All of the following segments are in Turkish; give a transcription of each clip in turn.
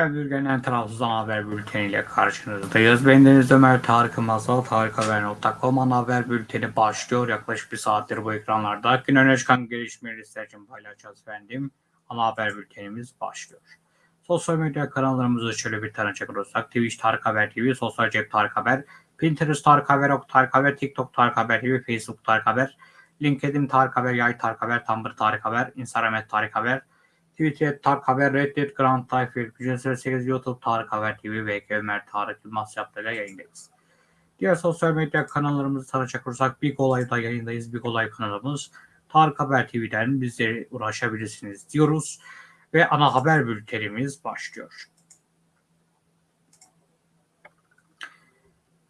Haber Bülgen'den ana haber bülteniyle karşınızdayız. Ben Deniz Ömer Tarık Masal, tarikhaber.com ana haber bülteni başlıyor. Yaklaşık bir saattir bu ekranlarda. Gün öne çıkan gelişmeleri sizler için paylaşacağız efendim. Ana haber bültenimiz başlıyor. Sosyal medya kanallarımızı şöyle bir tanıcak olursak. Twitch Tarık Haber TV, Sosyal Cep Tarık Haber, Pinterest Tarık Haber, Ok Tarık Haber, TikTok Tarık Haber TV, Facebook Tarık Haber, LinkedIn Tarık Haber, Yay Tarık Haber, Tumblr Tarık Haber, Instagram Tarık Haber, Twitter Tarık Haber, Reddit, Grand Tayfir, Gücün 8 YouTube Tarık Haber TV ve Ömer Tarık Yılmaz yaptığıyla yayındayız. Diğer sosyal medya kanallarımızı tanıcak olursak Big Olay'da yayındayız. Big Olay kanalımız Tarık Haber TV'den bizlere ulaşabilirsiniz diyoruz. Ve ana haber bültenimiz başlıyor.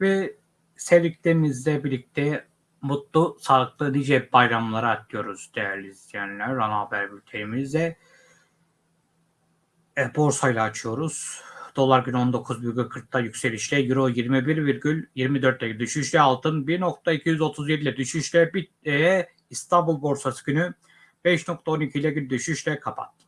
Ve sevdiklerinizle birlikte mutlu, sağlıklı nice bayramlara diyoruz değerli izleyenler. Ana haber bültenimizde e, borsayla açıyoruz. Dolar gün 19,40'da yükselişle, Euro 21,24'te düşüşle, altın 1.237 ile düşüşle, bit, e, İstanbul borsası günü 5.12 ile düşüşle kapattılar.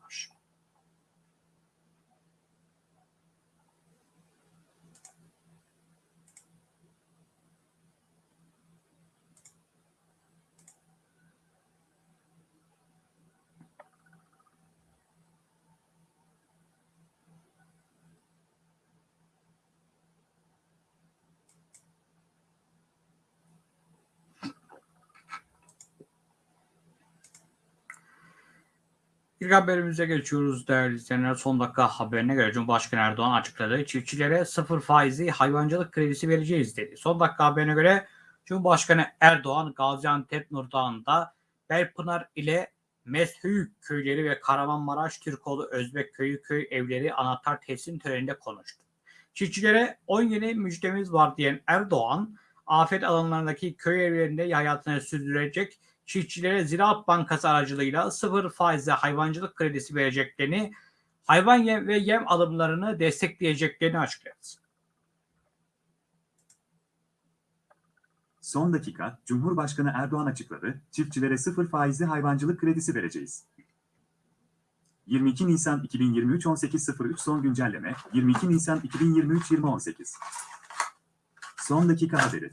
İlk haberimize geçiyoruz değerli izleyenler. Son dakika haberine göre Cumhurbaşkanı Erdoğan açıkladı. Çiftçilere sıfır faizi hayvancılık kredisi vereceğiz dedi. Son dakika haberine göre Cumhurbaşkanı Erdoğan Gaziantep Nurdağ'ında Belpınar ile Meshüyük köyleri ve Kahramanmaraş Türkoğlu Özbek köyü köy evleri anahtar teslim töreninde konuştu. Çiftçilere 10 yeni müjdemiz var diyen Erdoğan, afet alanlarındaki köy evlerinde hayatını sürdürecek çiftçilere Ziraat Bankası aracılığıyla sıfır faizle hayvancılık kredisi vereceklerini, hayvan yem ve yem alımlarını destekleyeceklerini açıkladı. Son dakika, Cumhurbaşkanı Erdoğan açıkladı, çiftçilere sıfır faizli hayvancılık kredisi vereceğiz. 22 Nisan 2023 18.03 son güncelleme, 22 Nisan 2023 20.18 Son dakika haberi.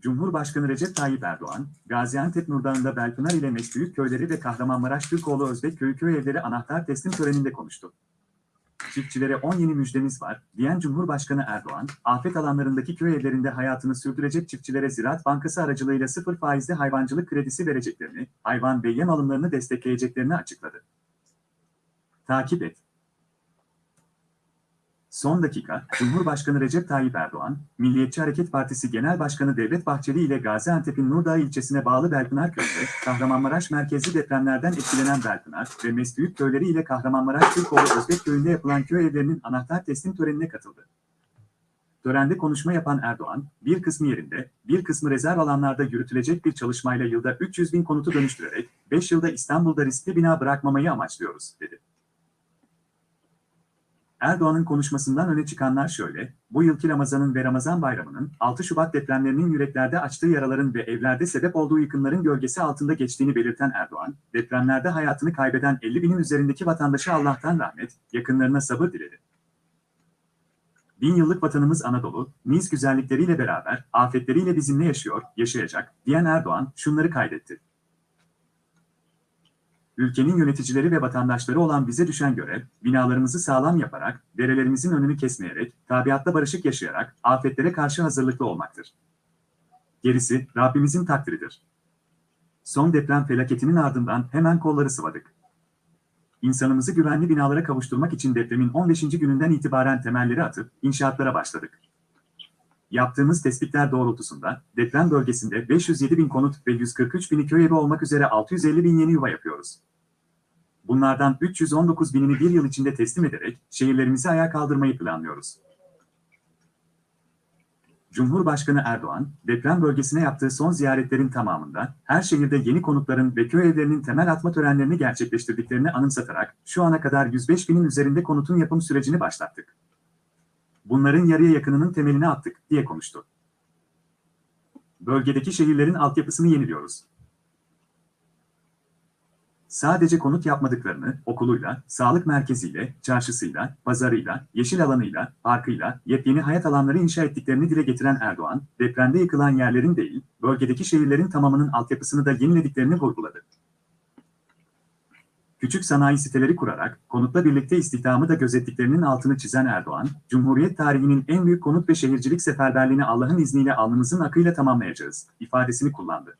Cumhurbaşkanı Recep Tayyip Erdoğan, Gaziantep Nurdağı'nda Belpınar ile Meşbüyük köyleri ve Kahramanmaraş Türkoğlu Özbek köyü köy evleri anahtar teslim töreninde konuştu. Çiftçilere 10 yeni müjdemiz var, diyen Cumhurbaşkanı Erdoğan, afet alanlarındaki köy evlerinde hayatını sürdürecek çiftçilere Ziraat Bankası aracılığıyla sıfır faizli hayvancılık kredisi vereceklerini, hayvan ve yem alımlarını destekleyeceklerini açıkladı. Takip et. Son dakika, Cumhurbaşkanı Recep Tayyip Erdoğan, Milliyetçi Hareket Partisi Genel Başkanı Devlet Bahçeli ile Gaziantep'in Nurdağ ilçesine bağlı Belpınar köyünde, Kahramanmaraş merkezli depremlerden etkilenen Belpınar ve Mesbüyük köyleri ile Kahramanmaraş Türkoğlu Özbek köyünde yapılan köy evlerinin anahtar teslim törenine katıldı. Törende konuşma yapan Erdoğan, bir kısmı yerinde, bir kısmı rezerv alanlarda yürütülecek bir çalışmayla yılda 300 bin konutu dönüştürerek, 5 yılda İstanbul'da riskli bina bırakmamayı amaçlıyoruz, dedi. Erdoğan'ın konuşmasından öne çıkanlar şöyle, bu yılki Ramazan'ın ve Ramazan bayramının 6 Şubat depremlerinin yüreklerde açtığı yaraların ve evlerde sebep olduğu yıkımların gölgesi altında geçtiğini belirten Erdoğan, depremlerde hayatını kaybeden 50 binin üzerindeki vatandaşı Allah'tan rahmet, yakınlarına sabır diledi. Bin yıllık vatanımız Anadolu, niz güzellikleriyle beraber, afetleriyle bizimle yaşıyor, yaşayacak, diyen Erdoğan şunları kaydetti ülkenin yöneticileri ve vatandaşları olan bize düşen görev, binalarımızı sağlam yaparak, derelerimizin önünü kesmeyerek, tabiatta barışık yaşayarak, afetlere karşı hazırlıklı olmaktır. Gerisi, Rabbimizin takdiridir. Son deprem felaketinin ardından hemen kolları sıvadık. İnsanımızı güvenli binalara kavuşturmak için depremin 15. gününden itibaren temelleri atıp, inşaatlara başladık. Yaptığımız tespitler doğrultusunda deprem bölgesinde 507 bin konut ve 143 bini köy evi olmak üzere 650 bin yeni yuva yapıyoruz. Bunlardan 319 binini bir yıl içinde teslim ederek şehirlerimizi ayağa kaldırmayı planlıyoruz. Cumhurbaşkanı Erdoğan, deprem bölgesine yaptığı son ziyaretlerin tamamında her şehirde yeni konutların ve köy evlerinin temel atma törenlerini gerçekleştirdiklerini anımsatarak şu ana kadar 105 binin üzerinde konutun yapım sürecini başlattık. Bunların yarıya yakınının temelini attık diye konuştu. Bölgedeki şehirlerin altyapısını yeniliyoruz. Sadece konut yapmadıklarını okuluyla, sağlık merkeziyle, çarşısıyla, pazarıyla, yeşil alanıyla, parkıyla, yepyeni hayat alanları inşa ettiklerini dile getiren Erdoğan, depremde yıkılan yerlerin değil, bölgedeki şehirlerin tamamının altyapısını da yenilediklerini vurguladı. Küçük sanayi siteleri kurarak, konutla birlikte istihdamı da gözettiklerinin altını çizen Erdoğan, Cumhuriyet tarihinin en büyük konut ve şehircilik seferberliğini Allah'ın izniyle alnımızın akıyla tamamlayacağız, ifadesini kullandı.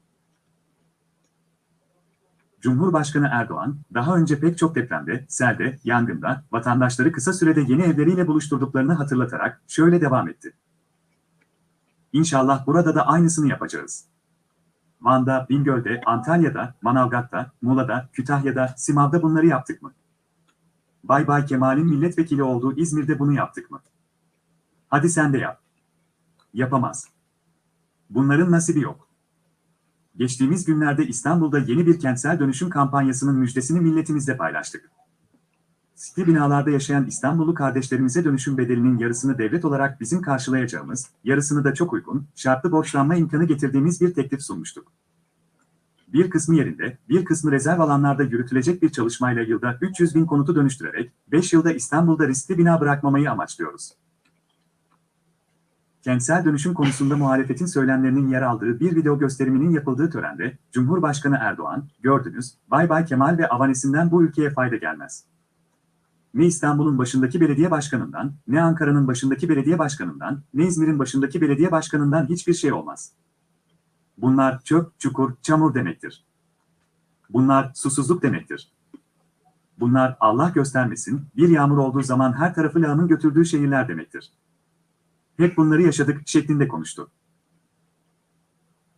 Cumhurbaşkanı Erdoğan, daha önce pek çok depremde, selde, yangında, vatandaşları kısa sürede yeni evleriyle buluşturduklarını hatırlatarak şöyle devam etti. İnşallah burada da aynısını yapacağız. Van'da, Bingöl'de, Antalya'da, Manavgat'ta, Muğla'da, Kütahya'da, Simav'da bunları yaptık mı? Bay Bay Kemal'in milletvekili olduğu İzmir'de bunu yaptık mı? Hadi sen de yap. Yapamaz. Bunların nasibi yok. Geçtiğimiz günlerde İstanbul'da yeni bir kentsel dönüşüm kampanyasının müjdesini milletimizle paylaştık. Site binalarda yaşayan İstanbullu kardeşlerimize dönüşüm bedelinin yarısını devlet olarak bizim karşılayacağımız, yarısını da çok uygun, şartlı borçlanma imkanı getirdiğimiz bir teklif sunmuştuk. Bir kısmı yerinde, bir kısmı rezerv alanlarda yürütülecek bir çalışmayla yılda 300 bin konutu dönüştürerek, 5 yılda İstanbul'da riskli bina bırakmamayı amaçlıyoruz. Kentsel dönüşüm konusunda muhalefetin söylemlerinin yer aldığı bir video gösteriminin yapıldığı törende, Cumhurbaşkanı Erdoğan, gördünüz, Bay Bay Kemal ve avanesinden bu ülkeye fayda gelmez. Ne İstanbul'un başındaki belediye başkanından, ne Ankara'nın başındaki belediye başkanından, ne İzmir'in başındaki belediye başkanından hiçbir şey olmaz. Bunlar çöp, çukur, çamur demektir. Bunlar susuzluk demektir. Bunlar Allah göstermesin, bir yağmur olduğu zaman her tarafı lağımın götürdüğü şehirler demektir. Hep bunları yaşadık şeklinde konuştu.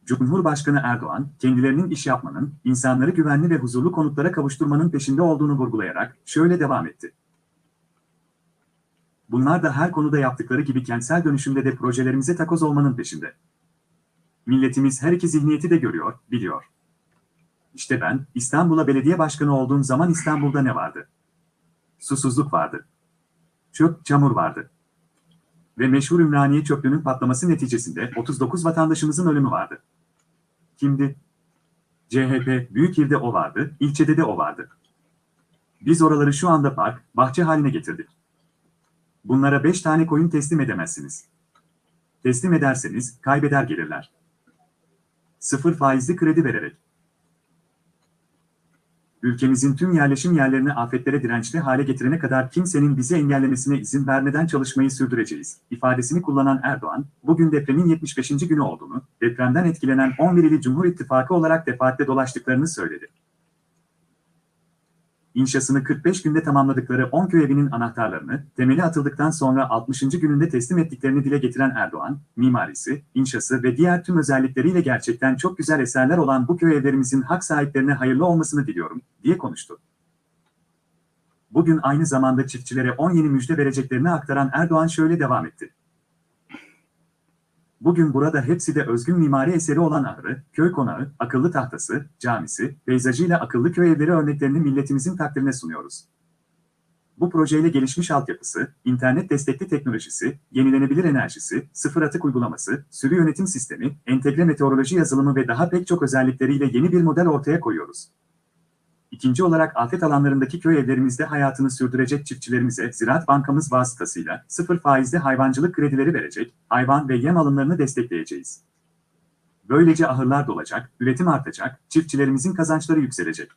Cumhurbaşkanı Erdoğan, kendilerinin iş yapmanın, insanları güvenli ve huzurlu konutlara kavuşturmanın peşinde olduğunu vurgulayarak şöyle devam etti. Bunlar da her konuda yaptıkları gibi kentsel dönüşümde de projelerimize takoz olmanın peşinde. Milletimiz her iki zihniyeti de görüyor, biliyor. İşte ben, İstanbul'a belediye başkanı olduğum zaman İstanbul'da ne vardı? Susuzluk vardı. Çöp, çamur vardı ve meşhur Ümraniye çöplüğünün patlaması neticesinde 39 vatandaşımızın ölümü vardı. Kimdi? CHP, büyük ilde o vardı, ilçede de o vardı. Biz oraları şu anda park, bahçe haline getirdik. Bunlara 5 tane koyun teslim edemezsiniz. Teslim ederseniz kaybeder gelirler. Sıfır faizli kredi vererek. Ülkemizin tüm yerleşim yerlerini afetlere dirençli hale getirene kadar kimsenin bizi engellemesine izin vermeden çalışmayı sürdüreceğiz, ifadesini kullanan Erdoğan, bugün depremin 75. günü olduğunu, depremden etkilenen 11 ili Cumhur İttifakı olarak defaatle dolaştıklarını söyledi. İnşasını 45 günde tamamladıkları 10 köy evinin anahtarlarını, temeli atıldıktan sonra 60. gününde teslim ettiklerini dile getiren Erdoğan, mimarisi, inşası ve diğer tüm özellikleriyle gerçekten çok güzel eserler olan bu köy evlerimizin hak sahiplerine hayırlı olmasını diliyorum, diye konuştu. Bugün aynı zamanda çiftçilere 10 yeni müjde vereceklerini aktaran Erdoğan şöyle devam etti. Bugün burada hepsi de özgün mimari eseri olan ahırı, köy konağı, akıllı tahtası, camisi, peyzajıyla akıllı köy evleri örneklerini milletimizin takdirine sunuyoruz. Bu projeyle gelişmiş altyapısı, internet destekli teknolojisi, yenilenebilir enerjisi, sıfır atık uygulaması, sürü yönetim sistemi, entegre meteoroloji yazılımı ve daha pek çok özellikleriyle yeni bir model ortaya koyuyoruz. İkinci olarak afet alanlarındaki köy evlerimizde hayatını sürdürecek çiftçilerimize Ziraat Bankamız vasıtasıyla sıfır faizli hayvancılık kredileri verecek, hayvan ve yem alımlarını destekleyeceğiz. Böylece ahırlar dolacak, üretim artacak, çiftçilerimizin kazançları yükselecek.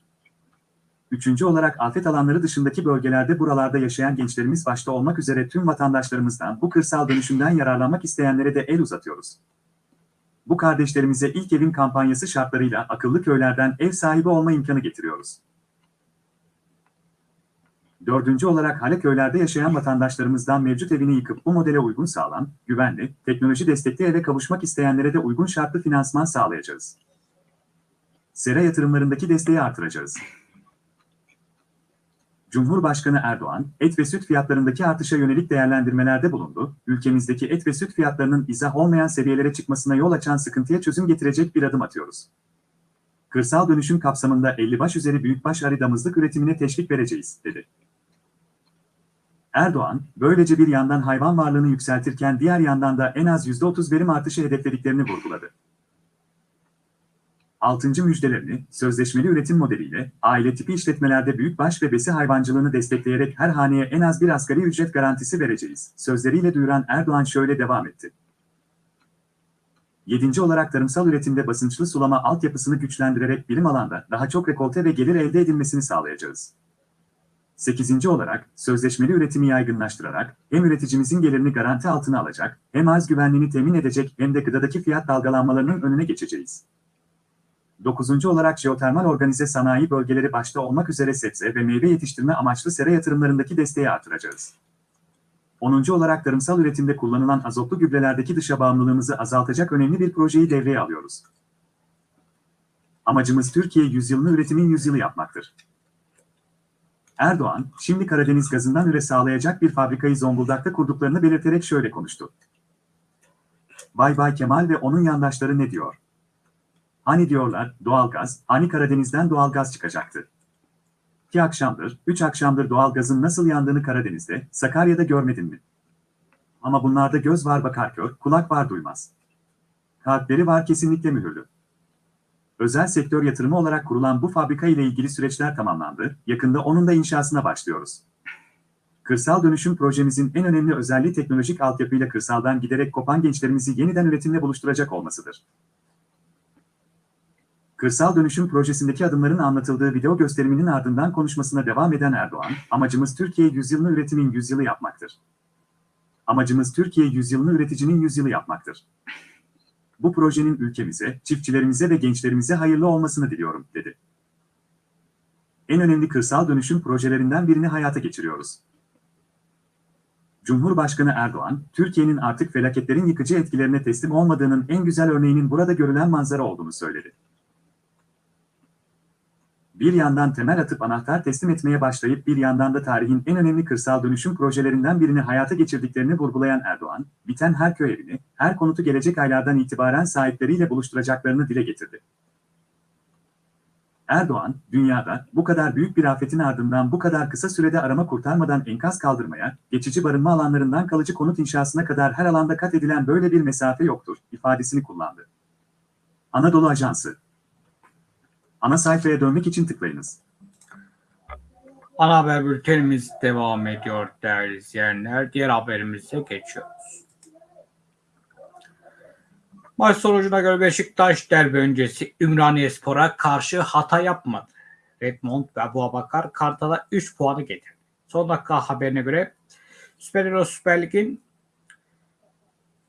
Üçüncü olarak afet alanları dışındaki bölgelerde buralarda yaşayan gençlerimiz başta olmak üzere tüm vatandaşlarımızdan bu kırsal dönüşümden yararlanmak isteyenlere de el uzatıyoruz. Bu kardeşlerimize ilk evin kampanyası şartlarıyla akıllı köylerden ev sahibi olma imkanı getiriyoruz. Dördüncü olarak hale köylerde yaşayan vatandaşlarımızdan mevcut evini yıkıp bu modele uygun sağlam, güvenli, teknoloji destekli eve kavuşmak isteyenlere de uygun şartlı finansman sağlayacağız. Sera yatırımlarındaki desteği artıracağız. Cumhurbaşkanı Erdoğan, et ve süt fiyatlarındaki artışa yönelik değerlendirmelerde bulundu, ülkemizdeki et ve süt fiyatlarının izah olmayan seviyelere çıkmasına yol açan sıkıntıya çözüm getirecek bir adım atıyoruz. Kırsal dönüşüm kapsamında 50 baş üzeri büyükbaş arı damızlık üretimine teşvik vereceğiz, dedi. Erdoğan, böylece bir yandan hayvan varlığını yükseltirken diğer yandan da en az %30 verim artışı hedeflediklerini vurguladı. 6. müjdelerini sözleşmeli üretim modeliyle aile tipi işletmelerde büyükbaş ve besi hayvancılığını destekleyerek her haneye en az bir asgari ücret garantisi vereceğiz. Sözleriyle duyuran Erdoğan şöyle devam etti. 7. olarak tarımsal üretimde basınçlı sulama altyapısını güçlendirerek bilim alanda daha çok rekolte ve gelir elde edilmesini sağlayacağız. 8. olarak sözleşmeli üretimi yaygınlaştırarak hem üreticimizin gelirini garanti altına alacak, hem arz güvenliğini temin edecek hem de gıdadaki fiyat dalgalanmalarının önüne geçeceğiz. 9. olarak jeotermal organize sanayi bölgeleri başta olmak üzere sebze ve meyve yetiştirme amaçlı sera yatırımlarındaki desteği artıracağız. 10. olarak tarımsal üretimde kullanılan azotlu gübrelerdeki dışa bağımlılığımızı azaltacak önemli bir projeyi devreye alıyoruz. Amacımız Türkiye yüzyılını üretimin yüzyılı yapmaktır. Erdoğan, şimdi Karadeniz gazından üre sağlayacak bir fabrikayı Zonguldak'ta kurduklarını belirterek şöyle konuştu. Vay Bay Kemal ve onun yandaşları ne diyor? Hani diyorlar, doğalgaz, hani Karadeniz'den doğalgaz çıkacaktı. İki akşamdır, üç akşamdır doğalgazın nasıl yandığını Karadeniz'de, Sakarya'da görmedin mi? Ama bunlarda göz var bakar kör, kulak var duymaz. Kalpleri var kesinlikle mühürlü. Özel sektör yatırımı olarak kurulan bu fabrika ile ilgili süreçler tamamlandı, yakında onun da inşasına başlıyoruz. Kırsal dönüşüm projemizin en önemli özelliği teknolojik altyapıyla kırsaldan giderek kopan gençlerimizi yeniden üretimle buluşturacak olmasıdır. Kırsal dönüşüm projesindeki adımların anlatıldığı video gösteriminin ardından konuşmasına devam eden Erdoğan, amacımız Türkiye yüzyılını üretimin yüzyılı yapmaktır. Amacımız Türkiye yüzyılını üreticinin yüzyılı yapmaktır. Bu projenin ülkemize, çiftçilerimize ve gençlerimize hayırlı olmasını diliyorum, dedi. En önemli kırsal dönüşüm projelerinden birini hayata geçiriyoruz. Cumhurbaşkanı Erdoğan, Türkiye'nin artık felaketlerin yıkıcı etkilerine teslim olmadığının en güzel örneğinin burada görülen manzara olduğunu söyledi. Bir yandan temel atıp anahtar teslim etmeye başlayıp bir yandan da tarihin en önemli kırsal dönüşüm projelerinden birini hayata geçirdiklerini vurgulayan Erdoğan, biten her köy evini, her konutu gelecek aylardan itibaren sahipleriyle buluşturacaklarını dile getirdi. Erdoğan, dünyada bu kadar büyük bir afetin ardından bu kadar kısa sürede arama kurtarmadan enkaz kaldırmaya, geçici barınma alanlarından kalıcı konut inşasına kadar her alanda kat edilen böyle bir mesafe yoktur, ifadesini kullandı. Anadolu Ajansı Ana sayfaya dönmek için tıklayınız. Ana haber bültenimiz devam ediyor değerli izleyenler. Diğer haberimize geçiyoruz. Maç sonucuna göre Beşiktaş derbi öncesi Ümraniyespor'a karşı hata yapmadı. Redmond ve Abu Abakar Kartal'a 3 puanı getirdi. Son dakika haberine göre Süper Euro Süper Lig'in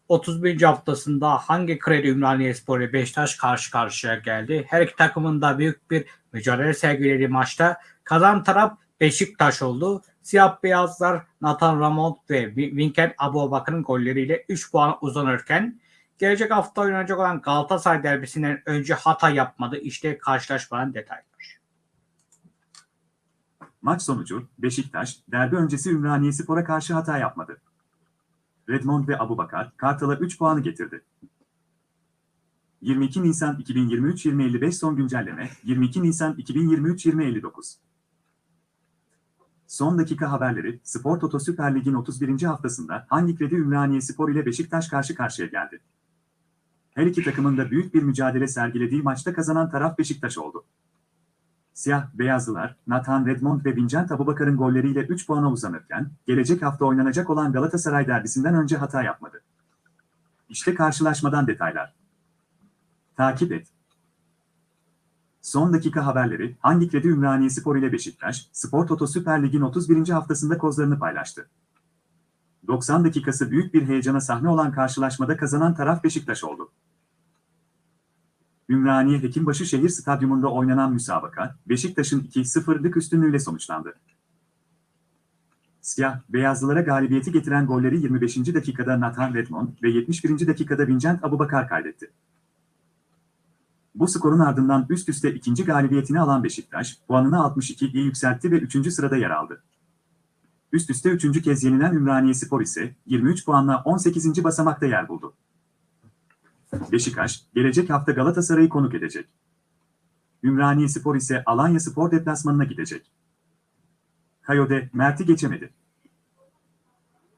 31. haftasında hangi kredi Ümraniyespor ile Beşiktaş karşı karşıya geldi? Her iki takımın da büyük bir mücadele sergilediği maçta kazan taraf Beşiktaş oldu. Siyah beyazlar Nathan Ramon ve Vincent Abubakar'ın golleriyle 3 puan uzanırken gelecek hafta oynanacak olan Galatasaray derbisinden önce hata yapmadı. İşte karşılaşmanın detayları. Maç sonucu Beşiktaş derbi öncesi Ümraniyespor'a karşı hata yapmadı. Redmond ve Abubakar, Kartal'a 3 puanı getirdi. 22 Nisan 2023-2055 son güncelleme, 22 Nisan 2023-2059. Son dakika haberleri, Spor Toto Süper Lig'in 31. haftasında hangi kredi Ümraniye Spor ile Beşiktaş karşı karşıya geldi? Her iki takımın da büyük bir mücadele sergilediği maçta kazanan taraf Beşiktaş oldu. Siyah, beyazlılar, Nathan Redmond ve Vincent Abubakar'ın golleriyle 3 puana uzanırken, gelecek hafta oynanacak olan Galatasaray derbisinden önce hata yapmadı. İşte karşılaşmadan detaylar. Takip et. Son dakika haberleri, hangi kredi Ümraniye Spor ile Beşiktaş, Spor Toto Süper Lig'in 31. haftasında kozlarını paylaştı. 90 dakikası büyük bir heyecana sahne olan karşılaşmada kazanan taraf Beşiktaş oldu. Ümraniye Hekimbaşı Şehir Stadyumunda oynanan müsabaka, Beşiktaş'ın 2-0'lık üstünlüğüyle sonuçlandı. Siyah, beyazlılara galibiyeti getiren golleri 25. dakikada Nathan Redmond ve 71. dakikada Vincent Abubakar kaydetti. Bu skorun ardından üst üste ikinci galibiyetini alan Beşiktaş, puanını 62'ye yükseltti ve 3. sırada yer aldı. Üst üste 3. kez yenilen Ümraniye Spor ise 23 puanla 18. basamakta yer buldu. Beşiktaş, gelecek hafta Galatasaray'ı konuk edecek. Ümraniye Spor ise Alanya Spor deplasmanına gidecek. Kayode, Mert'i geçemedi.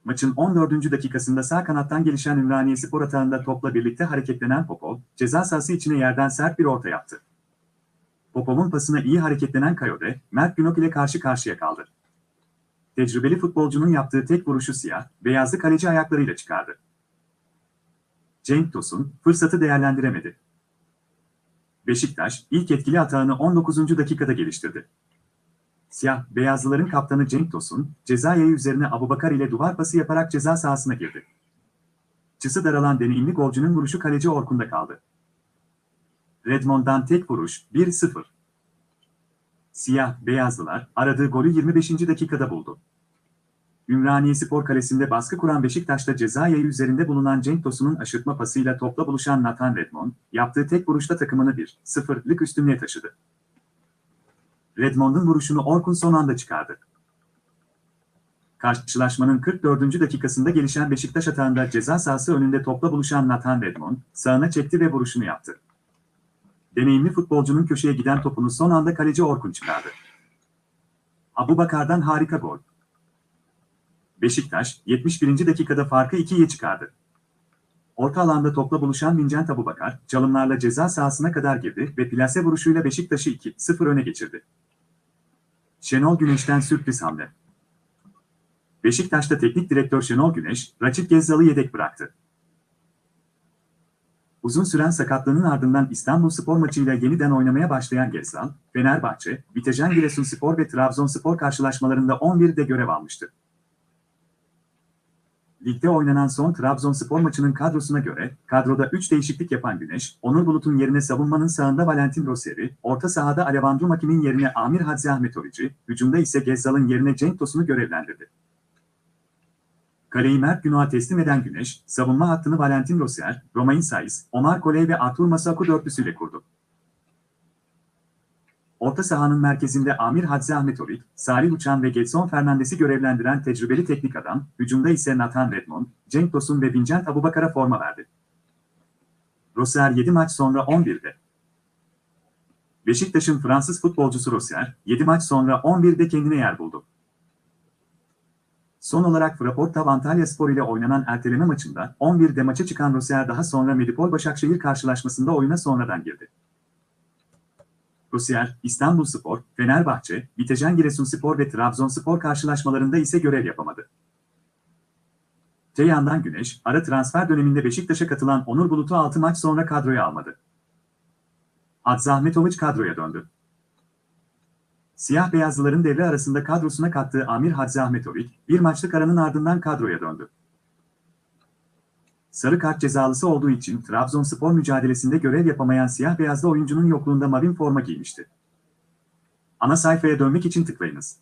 Maçın 14. dakikasında sağ kanattan gelişen Ümraniye Spor atağında topla birlikte hareketlenen Popol, ceza sahası içine yerden sert bir orta yaptı. Popov'un pasına iyi hareketlenen Kayode, Mert Günok ile karşı karşıya kaldı. Tecrübeli futbolcunun yaptığı tek vuruşu siyah, beyazlı kaleci ayaklarıyla çıkardı. Cenk Tosun, fırsatı değerlendiremedi. Beşiktaş, ilk etkili atağını 19. dakikada geliştirdi. Siyah, beyazlıların kaptanı Cenk Tosun, ceza yayı üzerine Abubakar ile duvar pası yaparak ceza sahasına girdi. Çısı daralan deneyimli golcünün vuruşu kaleci Orkun'da kaldı. Redmond'dan tek vuruş, 1-0. Siyah, beyazlılar, aradığı golü 25. dakikada buldu. Ümraniye Spor Kalesi'nde baskı kuran Beşiktaş'ta ceza yayı üzerinde bulunan Cenk Tosun'un aşırtma pasıyla topla buluşan Nathan Redmond, yaptığı tek vuruşta takımını 1-0'lık üstünlüğe taşıdı. Redmond'un vuruşunu Orkun son anda çıkardı. Karşılaşmanın 44. dakikasında gelişen Beşiktaş atağında ceza sahası önünde topla buluşan Nathan Redmond, sağına çekti ve vuruşunu yaptı. Deneyimli futbolcunun köşeye giden topunu son anda kaleci Orkun çıkardı. Abubakar'dan harika gol. Beşiktaş, 71. dakikada farkı 2'ye çıkardı. Orta alanda topla buluşan Vincent Abubakar, çalımlarla ceza sahasına kadar girdi ve plase vuruşuyla Beşiktaş'ı 2-0 öne geçirdi. Şenol Güneş'ten sürpriz hamle. Beşiktaş'ta teknik direktör Şenol Güneş, Raçip Gezzal'ı yedek bıraktı. Uzun süren sakatlığının ardından İstanbul Spor maçıyla yeniden oynamaya başlayan Gezzal, Fenerbahçe, Vitejen Giresunspor ve Trabzonspor karşılaşmalarında 11'de görev almıştı. Ligde oynanan son Trabzonspor maçının kadrosuna göre, kadroda 3 değişiklik yapan Güneş, Onur Bulut'un yerine savunmanın sağında Valentin Rosseri, orta sahada Alevandro Makin'in yerine Amir Hadzi Ahmetovici, hücumda ise Gezzal'ın yerine Cenk Tosun'u görevlendirdi. Kaleyi Mert Günok'a teslim eden Güneş, savunma hattını Valentin Rossier, Romain Saiz, Omar Koley ve Artur Masaku dörtlüsüyle kurdu. Orta sahanın merkezinde Amir Hadzi Ahmetovic, Salih Uçan ve Getson Fernandes'i görevlendiren tecrübeli teknik adam, hücumda ise Nathan Redmond, Cenk Tosun ve Vincent Abubakar'a forma verdi. Rossier 7 maç sonra 11'de. Beşiktaş'ın Fransız futbolcusu Rossier, 7 maç sonra 11'de kendine yer buldu. Son olarak Fraport Antalya Spor ile oynanan erteleme maçında 11'de maça çıkan Rossier daha sonra Medipol Başakşehir karşılaşmasında oyuna sonradan girdi. Rossier, İstanbul Spor, Fenerbahçe, Vitejen Giresunspor ve Trabzonspor karşılaşmalarında ise görev yapamadı. Te Güneş, ara transfer döneminde Beşiktaş'a katılan Onur Bulut'u 6 maç sonra kadroya almadı. Hadzi Ahmetoviç kadroya döndü. Siyah beyazlıların devre arasında kadrosuna kattığı Amir Hadzi Ahmetoviç, bir maçlık aranın ardından kadroya döndü. Sarı kart cezalısı olduğu için Trabzonspor mücadelesinde görev yapamayan siyah beyazlı oyuncunun yokluğunda mavin forma giymişti. Ana sayfaya dönmek için tıklayınız.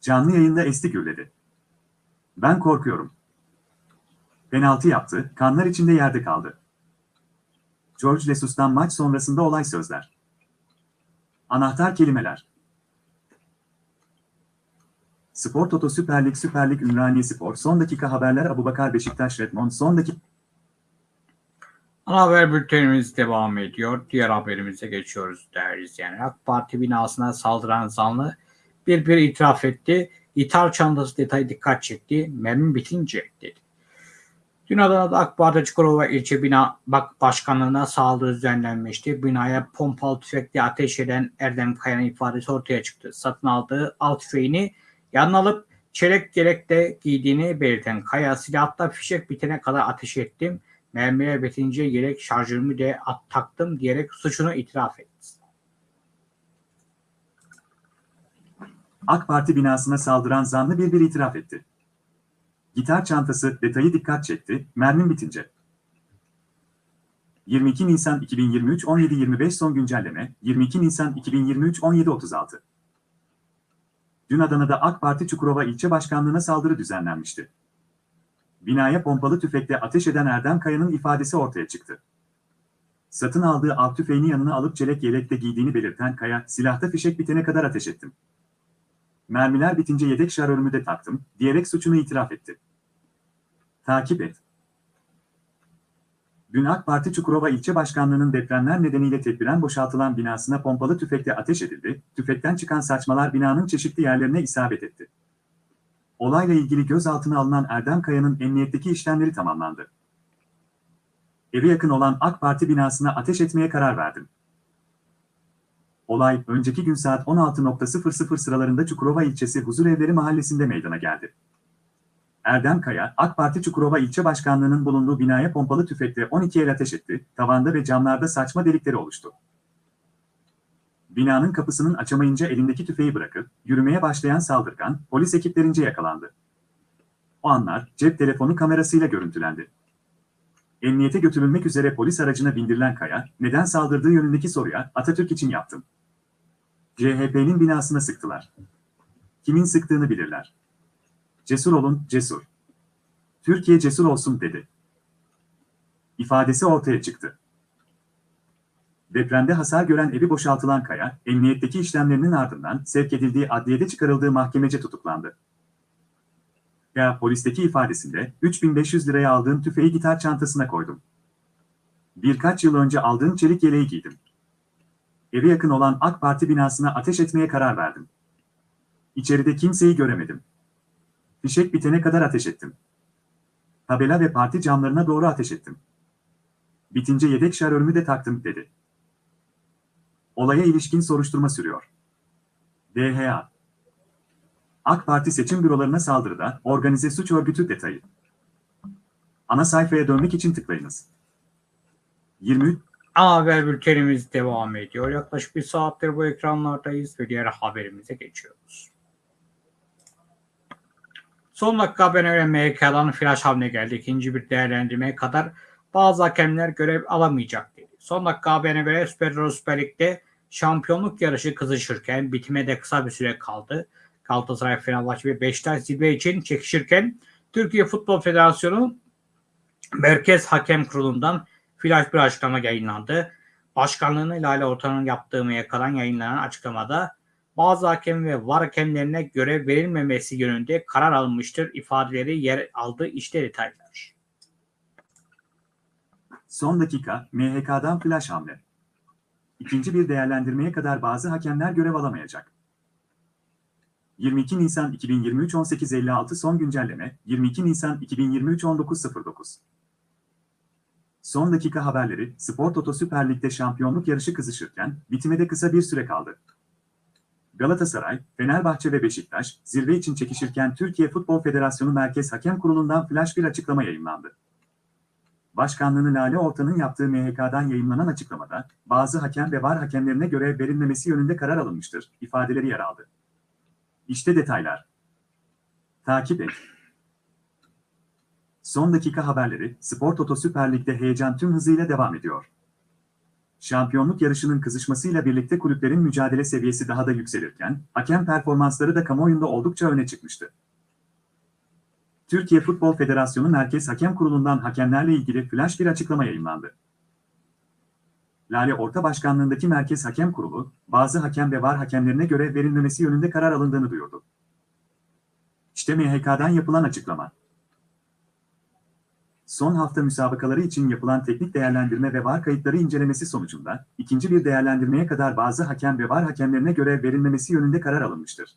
Canlı yayında esti gürledi. Ben korkuyorum. Penaltı yaptı, kanlar içinde yerde kaldı. George Lesus'tan maç sonrasında olay sözler. Anahtar kelimeler. Spor Toto Süper Lig Süper Lig Ümraniye Spor son dakika haberler Abubakar Beşiktaş Redmond son dakika Ana haber bültenimiz devam ediyor. Diğer haberimize geçiyoruz değerli izleyenler. AK Parti binasına saldıran zanlı bir bir itiraf etti. İthal çantası detayı dikkat çekti. Mermi bitince dedi. Dün Adana'da AK Parti Çukurova ilçe bina bak başkanlığına saldırı düzenlenmişti. Binaya pompalı tüfekle ateş eden Erdem Kaya'nın ifadesi ortaya çıktı. Satın aldığı alt tüfeğini yanına alıp çelik yelekte giydiğini belirten Kaya silahla fişek bitene kadar ateş ettim. Mermiler bitince yelek şarjörümü de at taktım diyerek suçunu itiraf etti. AK Parti binasına saldıran zanlı bir bir itiraf etti. Gitar çantası detayı dikkat çekti, mermim bitince. 22 Nisan 2023 17.25 son güncelleme, 22 Nisan 2023 17.36. Dün Adana'da AK Parti Çukurova ilçe başkanlığına saldırı düzenlenmişti. Binaya pompalı tüfekle ateş eden Erdem Kaya'nın ifadesi ortaya çıktı. Satın aldığı av tüfeğini yanına alıp çelek yelekle giydiğini belirten Kaya, silahta fişek bitene kadar ateş ettim. Mermiler bitince yedek şarjörümü de taktım, diyerek suçunu itiraf etti. Takip et. Dün AK Parti Çukurova ilçe başkanlığının depremler nedeniyle tedbiren boşaltılan binasına pompalı tüfekle ateş edildi, tüfekten çıkan saçmalar binanın çeşitli yerlerine isabet etti. Olayla ilgili gözaltına alınan Erdem Kaya'nın emniyetteki işlemleri tamamlandı. Eve yakın olan AK Parti binasına ateş etmeye karar verdim. Olay, önceki gün saat 16.00 sıralarında Çukurova ilçesi Huzurevleri mahallesinde meydana geldi. Erdem Kaya, AK Parti Çukurova ilçe başkanlığının bulunduğu binaya pompalı tüfekle 12 el ateş etti, tavanda ve camlarda saçma delikleri oluştu. Binanın kapısının açamayınca elindeki tüfeği bırakıp, yürümeye başlayan saldırgan, polis ekiplerince yakalandı. O anlar, cep telefonu kamerasıyla görüntülendi. Emniyete götürülmek üzere polis aracına bindirilen Kaya, neden saldırdığı yönündeki soruya Atatürk için yaptım. CHP'nin binasına sıktılar. Kimin sıktığını bilirler. Cesur olun, cesur. Türkiye cesur olsun dedi. İfadesi ortaya çıktı. Depremde hasar gören evi boşaltılan Kaya, emniyetteki işlemlerinin ardından sevk edildiği adliyede çıkarıldığı mahkemece tutuklandı. Ya polisteki ifadesinde 3500 liraya aldığım tüfeği gitar çantasına koydum. Birkaç yıl önce aldığım çelik yeleği giydim. Eve yakın olan AK Parti binasına ateş etmeye karar verdim. İçeride kimseyi göremedim. Fişek bitene kadar ateş ettim. Tabela ve parti camlarına doğru ateş ettim. Bitince yedek şarjörümü de taktım dedi. Olaya ilişkin soruşturma sürüyor. DHA AK Parti seçim bürolarına saldırıda organize suç örgütü detayı. Ana sayfaya dönmek için tıklayınız. 23 Ana haber bültenimiz devam ediyor. Yaklaşık bir saattir bu ekranlardayız ve diğer haberimize geçiyoruz. Son dakika haberine göre MHK'dan flash hamle geldi. İkinci bir değerlendirmeye kadar bazı hakemler görev alamayacak dedi. Son dakika haberine göre Süper Süper Lig'de şampiyonluk yarışı kızışırken bitime de kısa bir süre kaldı. Galatasaray, Fenerbahçe ve Beşiktaş zirve için çekişirken Türkiye Futbol Federasyonu Merkez Hakem Kurulu'ndan flash bir açıklama yayınlandı. Başkanlığını Lale Ortan'ın yaptığı MYK'dan yayınlanan açıklamada bazı hakem ve var hakemlerine görev verilmemesi yönünde karar alınmıştır ifadeleri yer aldı. İşte detaylar. Son dakika, MHK'dan flash hamle. İkinci bir değerlendirmeye kadar bazı hakemler görev alamayacak. 22 Nisan 2023 18.56 son güncelleme, 22 Nisan 2023 19.09 Son dakika haberleri, Spor Toto Süper Lig'de şampiyonluk yarışı kızışırken, bitime de kısa bir süre kaldı. Galatasaray, Fenerbahçe ve Beşiktaş, zirve için çekişirken Türkiye Futbol Federasyonu Merkez Hakem Kurulu'ndan flash bir açıklama yayınlandı. Başkanlığını Lale Ortan'ın yaptığı MHK'dan yayınlanan açıklamada, bazı hakem ve var hakemlerine görev verilmemesi yönünde karar alınmıştır, ifadeleri yer aldı. İşte detaylar. Takip et. Son dakika haberleri, Spor Toto Süper Lig'de heyecan tüm hızıyla devam ediyor. Şampiyonluk yarışının kızışmasıyla birlikte kulüplerin mücadele seviyesi daha da yükselirken, hakem performansları da kamuoyunda oldukça öne çıkmıştı. Türkiye Futbol Federasyonu Merkez Hakem Kurulu'ndan hakemlerle ilgili flash bir açıklama yayınlandı. Lale Orta Başkanlığındaki Merkez Hakem Kurulu, bazı hakem ve var hakemlerine görev verilmemesi yönünde karar alındığını duyurdu. İşte MHK'dan yapılan açıklama. Son hafta müsabakaları için yapılan teknik değerlendirme ve var kayıtları incelemesi sonucunda, ikinci bir değerlendirmeye kadar bazı hakem ve var hakemlerine görev verilmemesi yönünde karar alınmıştır.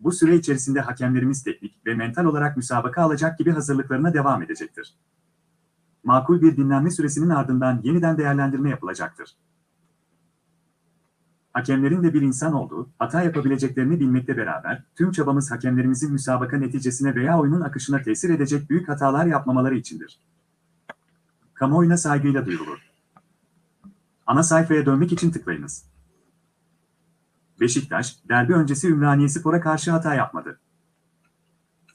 Bu süre içerisinde hakemlerimiz teknik ve mental olarak müsabaka alacak gibi hazırlıklarına devam edecektir makul bir dinlenme süresinin ardından yeniden değerlendirme yapılacaktır. Hakemlerin de bir insan olduğu, hata yapabileceklerini bilmekle beraber, tüm çabamız hakemlerimizin müsabaka neticesine veya oyunun akışına tesir edecek büyük hatalar yapmamaları içindir. Kamuoyuna saygıyla duyurulur. Ana sayfaya dönmek için tıklayınız. Beşiktaş, derbi öncesi Ümraniye Spor'a karşı hata yapmadı.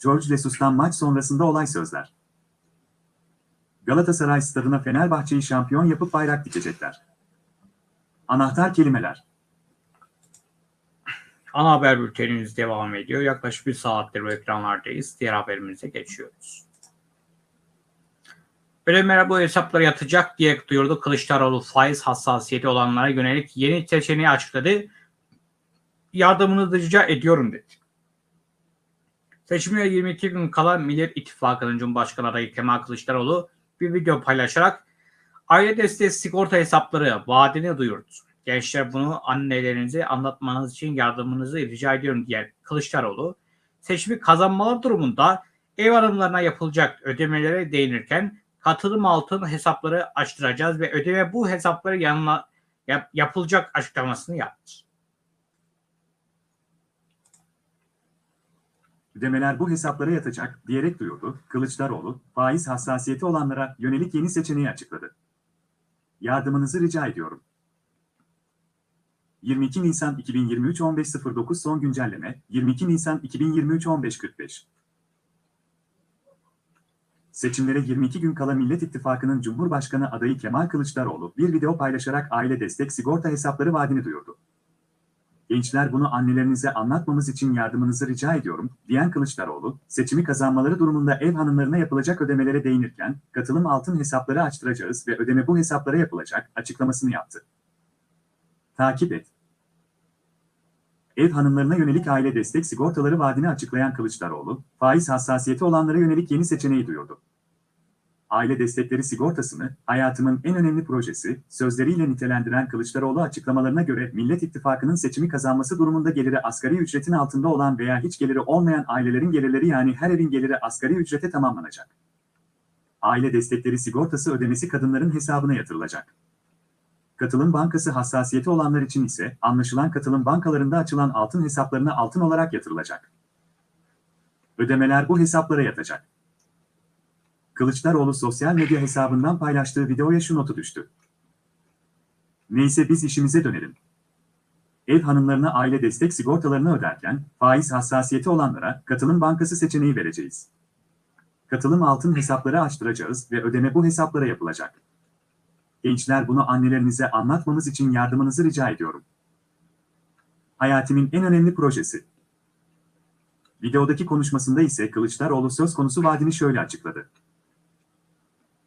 George Lesus'tan maç sonrasında olay sözler. Galatasaray stadına Fenerbahçe'yi şampiyon yapıp bayrak dikecekler. Anahtar kelimeler. Ana haber bültenimiz devam ediyor. Yaklaşık bir saattir bu ekranlardayız. Diğer haberimize geçiyoruz. Ödemeler bu hesaplara yatacak diye duyurdu. Kılıçdaroğlu faiz hassasiyeti olanlara yönelik yeni seçeneği açıkladı. Yardımınızı rica ediyorum dedi. Seçimlere 22 gün kala Millet İttifakı'nın Cumhurbaşkanı adayı Kemal Kılıçdaroğlu bir video paylaşarak aile desteği sigorta hesapları vaadini duyurdu. Gençler bunu annelerinize anlatmanız için yardımınızı rica ediyorum diyen Kılıçdaroğlu seçimi kazanmaları durumunda ev hanımlarına yapılacak ödemelere değinirken katılım altın hesapları açtıracağız ve ödeme bu hesapları yanına yap- yapılacak açıklamasını yaptı. Ödemeler bu hesaplara yatacak diyerek duyurdu. Kılıçdaroğlu, faiz hassasiyeti olanlara yönelik yeni seçeneği açıkladı. Yardımınızı rica ediyorum. 22 Nisan 2023 15.09 son güncelleme 22 Nisan 2023 15.45 Seçimlere 22 gün kala Millet İttifakı'nın Cumhurbaşkanı adayı Kemal Kılıçdaroğlu bir video paylaşarak aile destek sigorta hesapları vaadini duyurdu. Gençler bunu annelerinize anlatmamız için yardımınızı rica ediyorum, diyen Kılıçdaroğlu, seçimi kazanmaları durumunda ev hanımlarına yapılacak ödemelere değinirken, katılım altın hesapları açtıracağız ve ödeme bu hesaplara yapılacak açıklamasını yaptı. Takip et. Ev hanımlarına yönelik aile destek sigortaları vaadini açıklayan Kılıçdaroğlu, faiz hassasiyeti olanlara yönelik yeni seçeneği duyurdu. Aile destekleri sigortasını hayatımın en önemli projesi sözleriyle nitelendiren Kılıçdaroğlu açıklamalarına göre Millet İttifakı'nın seçimi kazanması durumunda geliri asgari ücretin altında olan veya hiç geliri olmayan ailelerin gelirleri yani her evin geliri asgari ücrete tamamlanacak. Aile destekleri sigortası ödemesi kadınların hesabına yatırılacak. Katılım bankası hassasiyeti olanlar için ise anlaşılan katılım bankalarında açılan altın hesaplarına altın olarak yatırılacak. Ödemeler bu hesaplara yatacak. Kılıçdaroğlu sosyal medya hesabından paylaştığı videoya şu notu düştü. Neyse biz işimize dönelim. Ev hanımlarına aile destek sigortalarını öderken faiz hassasiyeti olanlara katılım bankası seçeneği vereceğiz. Katılım altın hesapları açtıracağız ve ödeme bu hesaplara yapılacak. Gençler bunu annelerinize anlatmamız için yardımınızı rica ediyorum. Hayatimin en önemli projesi. Videodaki konuşmasında ise Kılıçdaroğlu söz konusu vaadini şöyle açıkladı.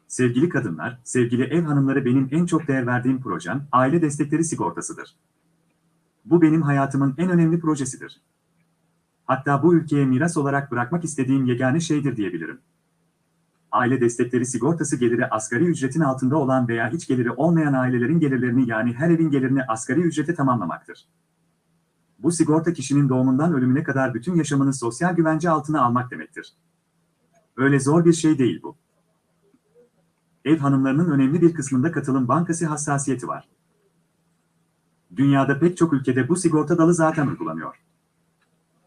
Sevgili kadınlar, sevgili ev hanımları benim en çok değer verdiğim projem aile destekleri sigortasıdır. Bu benim hayatımın en önemli projesidir. Hatta bu ülkeye miras olarak bırakmak istediğim yegane şeydir diyebilirim. Aile destekleri sigortası geliri asgari ücretin altında olan veya hiç geliri olmayan ailelerin gelirlerini yani her evin gelirini asgari ücrete tamamlamaktır. Bu sigorta kişinin doğumundan ölümüne kadar bütün yaşamını sosyal güvence altına almak demektir. Öyle zor bir şey değil bu ev hanımlarının önemli bir kısmında katılım bankası hassasiyeti var. Dünyada pek çok ülkede bu sigorta dalı zaten uygulanıyor.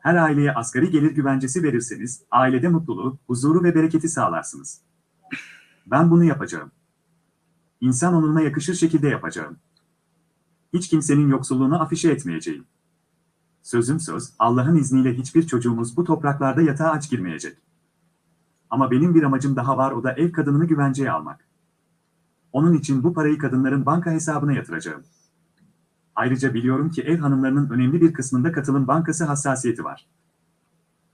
Her aileye asgari gelir güvencesi verirseniz, ailede mutluluğu, huzuru ve bereketi sağlarsınız. Ben bunu yapacağım. İnsan onuruna yakışır şekilde yapacağım. Hiç kimsenin yoksulluğunu afişe etmeyeceğim. Sözüm söz, Allah'ın izniyle hiçbir çocuğumuz bu topraklarda yatağa aç girmeyecek. Ama benim bir amacım daha var o da ev kadınını güvenceye almak. Onun için bu parayı kadınların banka hesabına yatıracağım. Ayrıca biliyorum ki ev hanımlarının önemli bir kısmında katılım bankası hassasiyeti var.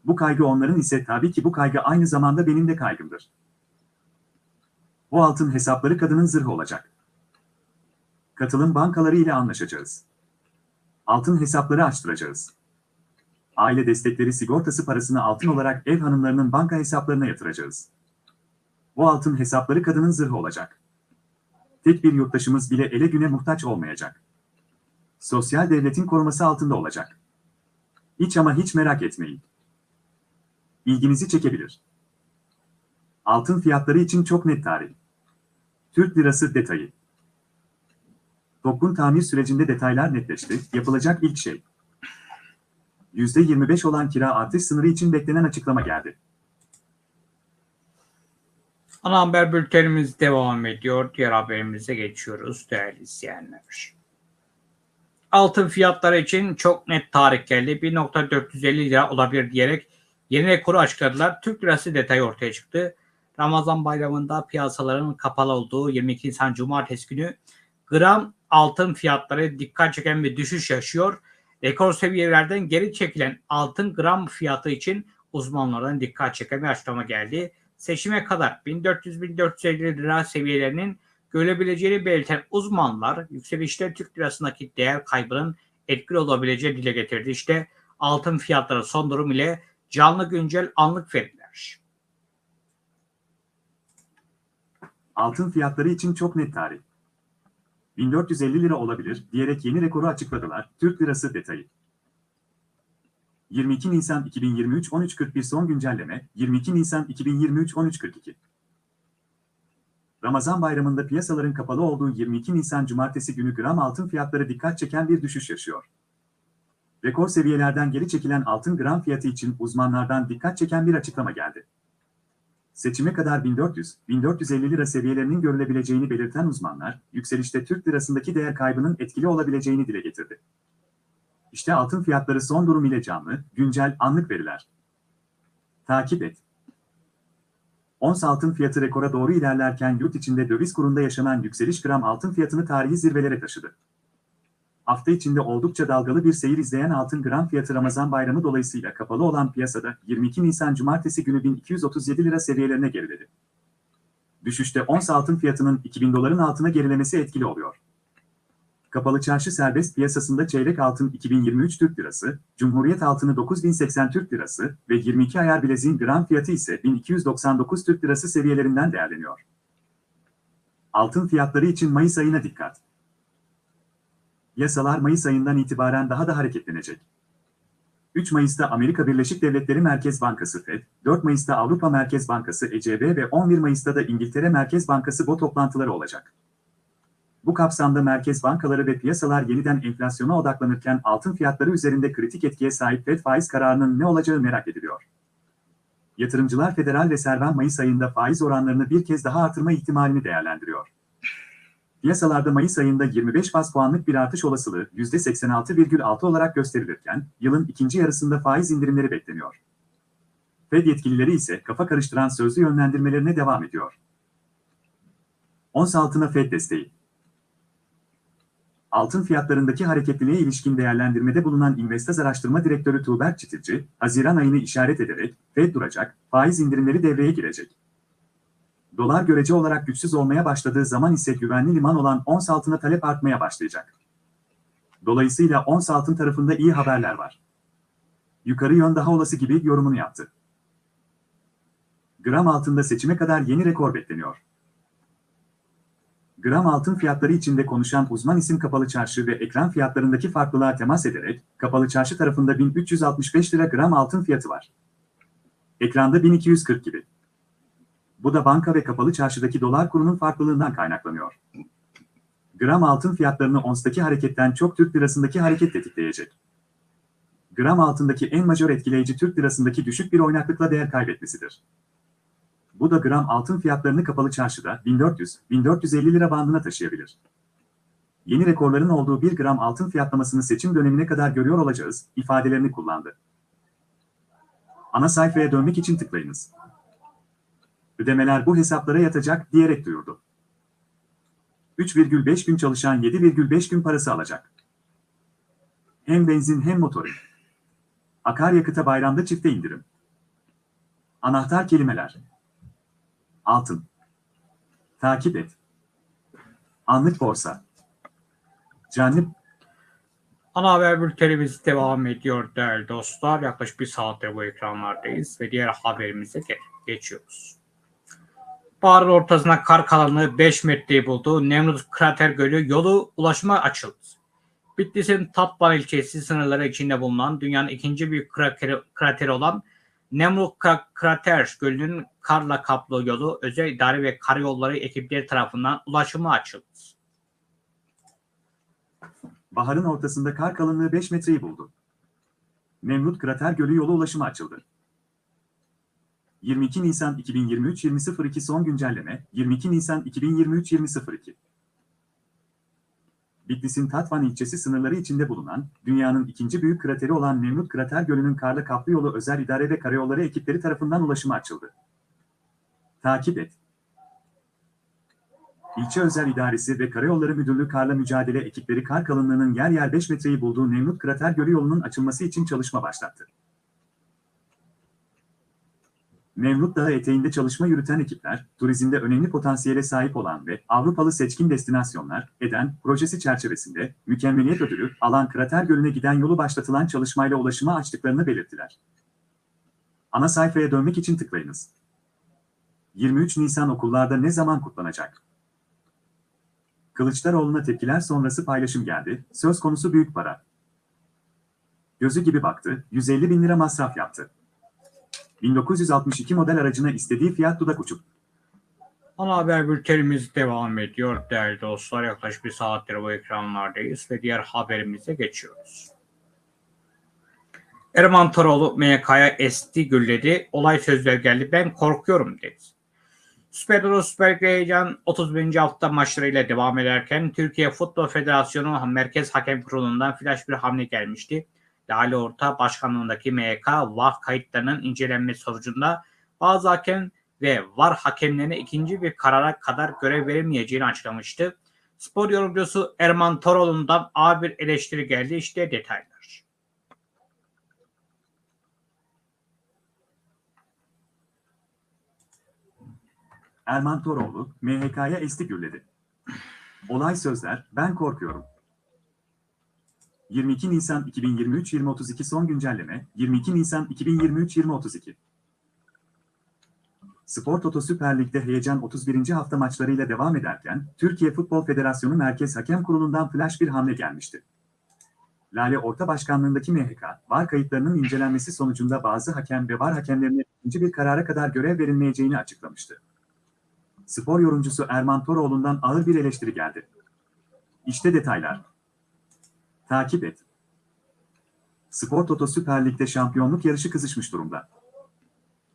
Bu kaygı onların ise tabii ki bu kaygı aynı zamanda benim de kaygımdır. Bu altın hesapları kadının zırhı olacak. Katılım bankaları ile anlaşacağız. Altın hesapları açtıracağız. Aile destekleri sigortası parasını altın olarak ev hanımlarının banka hesaplarına yatıracağız. Bu altın hesapları kadının zırhı olacak. Tek bir yurttaşımız bile ele güne muhtaç olmayacak. Sosyal devletin koruması altında olacak. Hiç ama hiç merak etmeyin. İlginizi çekebilir. Altın fiyatları için çok net tarih. Türk lirası detayı. Topkun tamir sürecinde detaylar netleşti. Yapılacak ilk şey. %25 olan kira artış sınırı için beklenen açıklama geldi. Ana haber bültenimiz devam ediyor. Diğer haberimize geçiyoruz değerli izleyenler. Altın fiyatları için çok net tarih geldi. 1.450 lira olabilir diyerek yeni rekoru açıkladılar. Türk lirası detayı ortaya çıktı. Ramazan bayramında piyasaların kapalı olduğu 22 Nisan Cumartesi günü gram altın fiyatları dikkat çeken bir düşüş yaşıyor. Rekor seviyelerden geri çekilen altın gram fiyatı için uzmanlardan dikkat çeken bir açıklama geldi. Seçime kadar 1400-1450 lira seviyelerinin görebileceğini belirten uzmanlar yükselişte Türk lirasındaki değer kaybının etkili olabileceği dile getirdi. İşte altın fiyatları son durum ile canlı güncel anlık veriler. Altın fiyatları için çok net tarih. 1450 lira olabilir diyerek yeni rekoru açıkladılar. Türk lirası detayı. 22 Nisan 2023 13.41 son güncelleme 22 Nisan 2023 13.42 Ramazan bayramında piyasaların kapalı olduğu 22 Nisan Cumartesi günü gram altın fiyatları dikkat çeken bir düşüş yaşıyor. Rekor seviyelerden geri çekilen altın gram fiyatı için uzmanlardan dikkat çeken bir açıklama geldi. Seçime kadar 1400-1450 lira seviyelerinin görülebileceğini belirten uzmanlar, yükselişte Türk lirasındaki değer kaybının etkili olabileceğini dile getirdi. İşte altın fiyatları son durum ile canlı, güncel, anlık veriler. Takip et. Ons altın fiyatı rekora doğru ilerlerken yurt içinde döviz kurunda yaşanan yükseliş gram altın fiyatını tarihi zirvelere taşıdı. Hafta içinde oldukça dalgalı bir seyir izleyen altın gram fiyatı Ramazan bayramı dolayısıyla kapalı olan piyasada 22 Nisan Cumartesi günü 1237 lira seviyelerine geriledi. Düşüşte ons altın fiyatının 2000 doların altına gerilemesi etkili oluyor. Kapalı çarşı serbest piyasasında çeyrek altın 2023 Türk Lirası, Cumhuriyet altını 9080 Türk Lirası ve 22 ayar bileziğin gram fiyatı ise 1299 Türk Lirası seviyelerinden değerleniyor. Altın fiyatları için Mayıs ayına dikkat. Yasalar Mayıs ayından itibaren daha da hareketlenecek. 3 Mayıs'ta Amerika Birleşik Devletleri Merkez Bankası FED, 4 Mayıs'ta Avrupa Merkez Bankası ECB ve 11 Mayıs'ta da İngiltere Merkez Bankası BO toplantıları olacak. Bu kapsamda merkez bankaları ve piyasalar yeniden enflasyona odaklanırken altın fiyatları üzerinde kritik etkiye sahip FED faiz kararının ne olacağı merak ediliyor. Yatırımcılar Federal Rezerv'in Mayıs ayında faiz oranlarını bir kez daha artırma ihtimalini değerlendiriyor. Piyasalarda Mayıs ayında 25 bas puanlık bir artış olasılığı %86,6 olarak gösterilirken, yılın ikinci yarısında faiz indirimleri bekleniyor. Fed yetkilileri ise kafa karıştıran sözlü yönlendirmelerine devam ediyor. Ons altına Fed desteği altın fiyatlarındaki hareketliliğe ilişkin değerlendirmede bulunan Investaz Araştırma Direktörü Tuğberk Çitilci, Haziran ayını işaret ederek, Fed duracak, faiz indirimleri devreye girecek. Dolar görece olarak güçsüz olmaya başladığı zaman ise güvenli liman olan ons altına talep artmaya başlayacak. Dolayısıyla ons altın tarafında iyi haberler var. Yukarı yön daha olası gibi yorumunu yaptı. Gram altında seçime kadar yeni rekor bekleniyor. Gram altın fiyatları içinde konuşan uzman isim kapalı çarşı ve ekran fiyatlarındaki farklılığa temas ederek, kapalı çarşı tarafında 1365 lira gram altın fiyatı var. Ekranda 1240 gibi. Bu da banka ve kapalı çarşıdaki dolar kurunun farklılığından kaynaklanıyor. Gram altın fiyatlarını onstaki hareketten çok Türk lirasındaki hareket tetikleyecek. Gram altındaki en majör etkileyici Türk lirasındaki düşük bir oynaklıkla değer kaybetmesidir. Bu da gram altın fiyatlarını kapalı çarşıda 1400-1450 lira bandına taşıyabilir. Yeni rekorların olduğu 1 gram altın fiyatlamasını seçim dönemine kadar görüyor olacağız ifadelerini kullandı. Ana sayfaya dönmek için tıklayınız. Ödemeler bu hesaplara yatacak diyerek duyurdu. 3,5 gün çalışan 7,5 gün parası alacak. Hem benzin hem motorin. Akaryakıta bayramda çifte indirim. Anahtar kelimeler. Altın. Takip et. Anlık borsa. Canlı Ana haber bültenimiz devam ediyor değerli dostlar. Yaklaşık bir saattir bu ekranlardayız ve diğer haberimize ge- geçiyoruz. Baharın ortasına kar kalınlığı 5 metreyi buldu. Nemrut Krater Gölü yolu ulaşıma açıldı. Bitlis'in Tatvan ilçesi sınırları içinde bulunan dünyanın ikinci büyük krateri, krateri olan Nemrut Kra- Krater Gölü'nün karla kaplı yolu özel idare ve karayolları ekipleri tarafından ulaşıma açıldı. baharın ortasında kar kalınlığı 5 metreyi buldu. Nemrut Krater Gölü yolu ulaşıma açıldı. 22 Nisan 2023 20.02 son güncelleme 22 Nisan 2023 20.02 Bitlis'in Tatvan ilçesi sınırları içinde bulunan, dünyanın ikinci büyük krateri olan Nemrut Krater Gölü'nün karla kaplı yolu özel idare ve karayolları ekipleri tarafından ulaşıma açıldı. Takip et. İlçe Özel İdaresi ve Karayolları Müdürlüğü karla mücadele ekipleri kar kalınlığının yer yer 5 metreyi bulduğu Nemrut Krater Gölü yolunun açılması için çalışma başlattı. Nemrut Dağı eteğinde çalışma yürüten ekipler, turizmde önemli potansiyele sahip olan ve Avrupalı seçkin destinasyonlar, EDEN, projesi çerçevesinde mükemmeliyet ödülü alan Krater Gölü'ne giden yolu başlatılan çalışmayla ulaşıma açtıklarını belirttiler. Ana sayfaya dönmek için tıklayınız. 23 Nisan okullarda ne zaman kutlanacak? Kılıçdaroğlu'na tepkiler sonrası paylaşım geldi, söz konusu büyük para. Gözü gibi baktı, 150 bin lira masraf yaptı. 1962 model aracına istediği fiyat dudak uçuk. Ana haber bültenimiz devam ediyor değerli dostlar. Yaklaşık bir saattir bu ekranlardayız ve diğer haberimize geçiyoruz. Erman Toroğlu MYK'ya esti gülledi. Olay sözler geldi. Ben korkuyorum dedi. Süper Euro Süper Lig heyecan 31. hafta maçlarıyla devam ederken Türkiye Futbol Federasyonu Merkez Hakem Kurulu'ndan flash bir hamle gelmişti. Lale Orta Başkanlığındaki MYK VAR kayıtlarının incelenmesi sonucunda bazı hakem ve VAR hakemlerine ikinci bir karara kadar görev verilmeyeceğini açıklamıştı. Spor yorumcusu Erman Toroğlu'ndan ağır bir eleştiri geldi. İşte detaylar. Erman Toroğlu, MHK'ya esti gürledi. Olay sözler, ben korkuyorum. 22 Nisan 2023-2032 son güncelleme, 22 Nisan 2023-2032. Spor Toto Süper Lig'de heyecan 31. hafta maçlarıyla devam ederken, Türkiye Futbol Federasyonu Merkez Hakem Kurulu'ndan flash bir hamle gelmişti. Lale Orta Başkanlığındaki MHK, VAR kayıtlarının incelenmesi sonucunda bazı hakem ve VAR hakemlerine ikinci bir karara kadar görev verilmeyeceğini açıklamıştı. Spor yorumcusu Erman Toroğlu'ndan ağır bir eleştiri geldi. İşte detaylar. Takip et. Spor Toto Süper Lig'de şampiyonluk yarışı kızışmış durumda.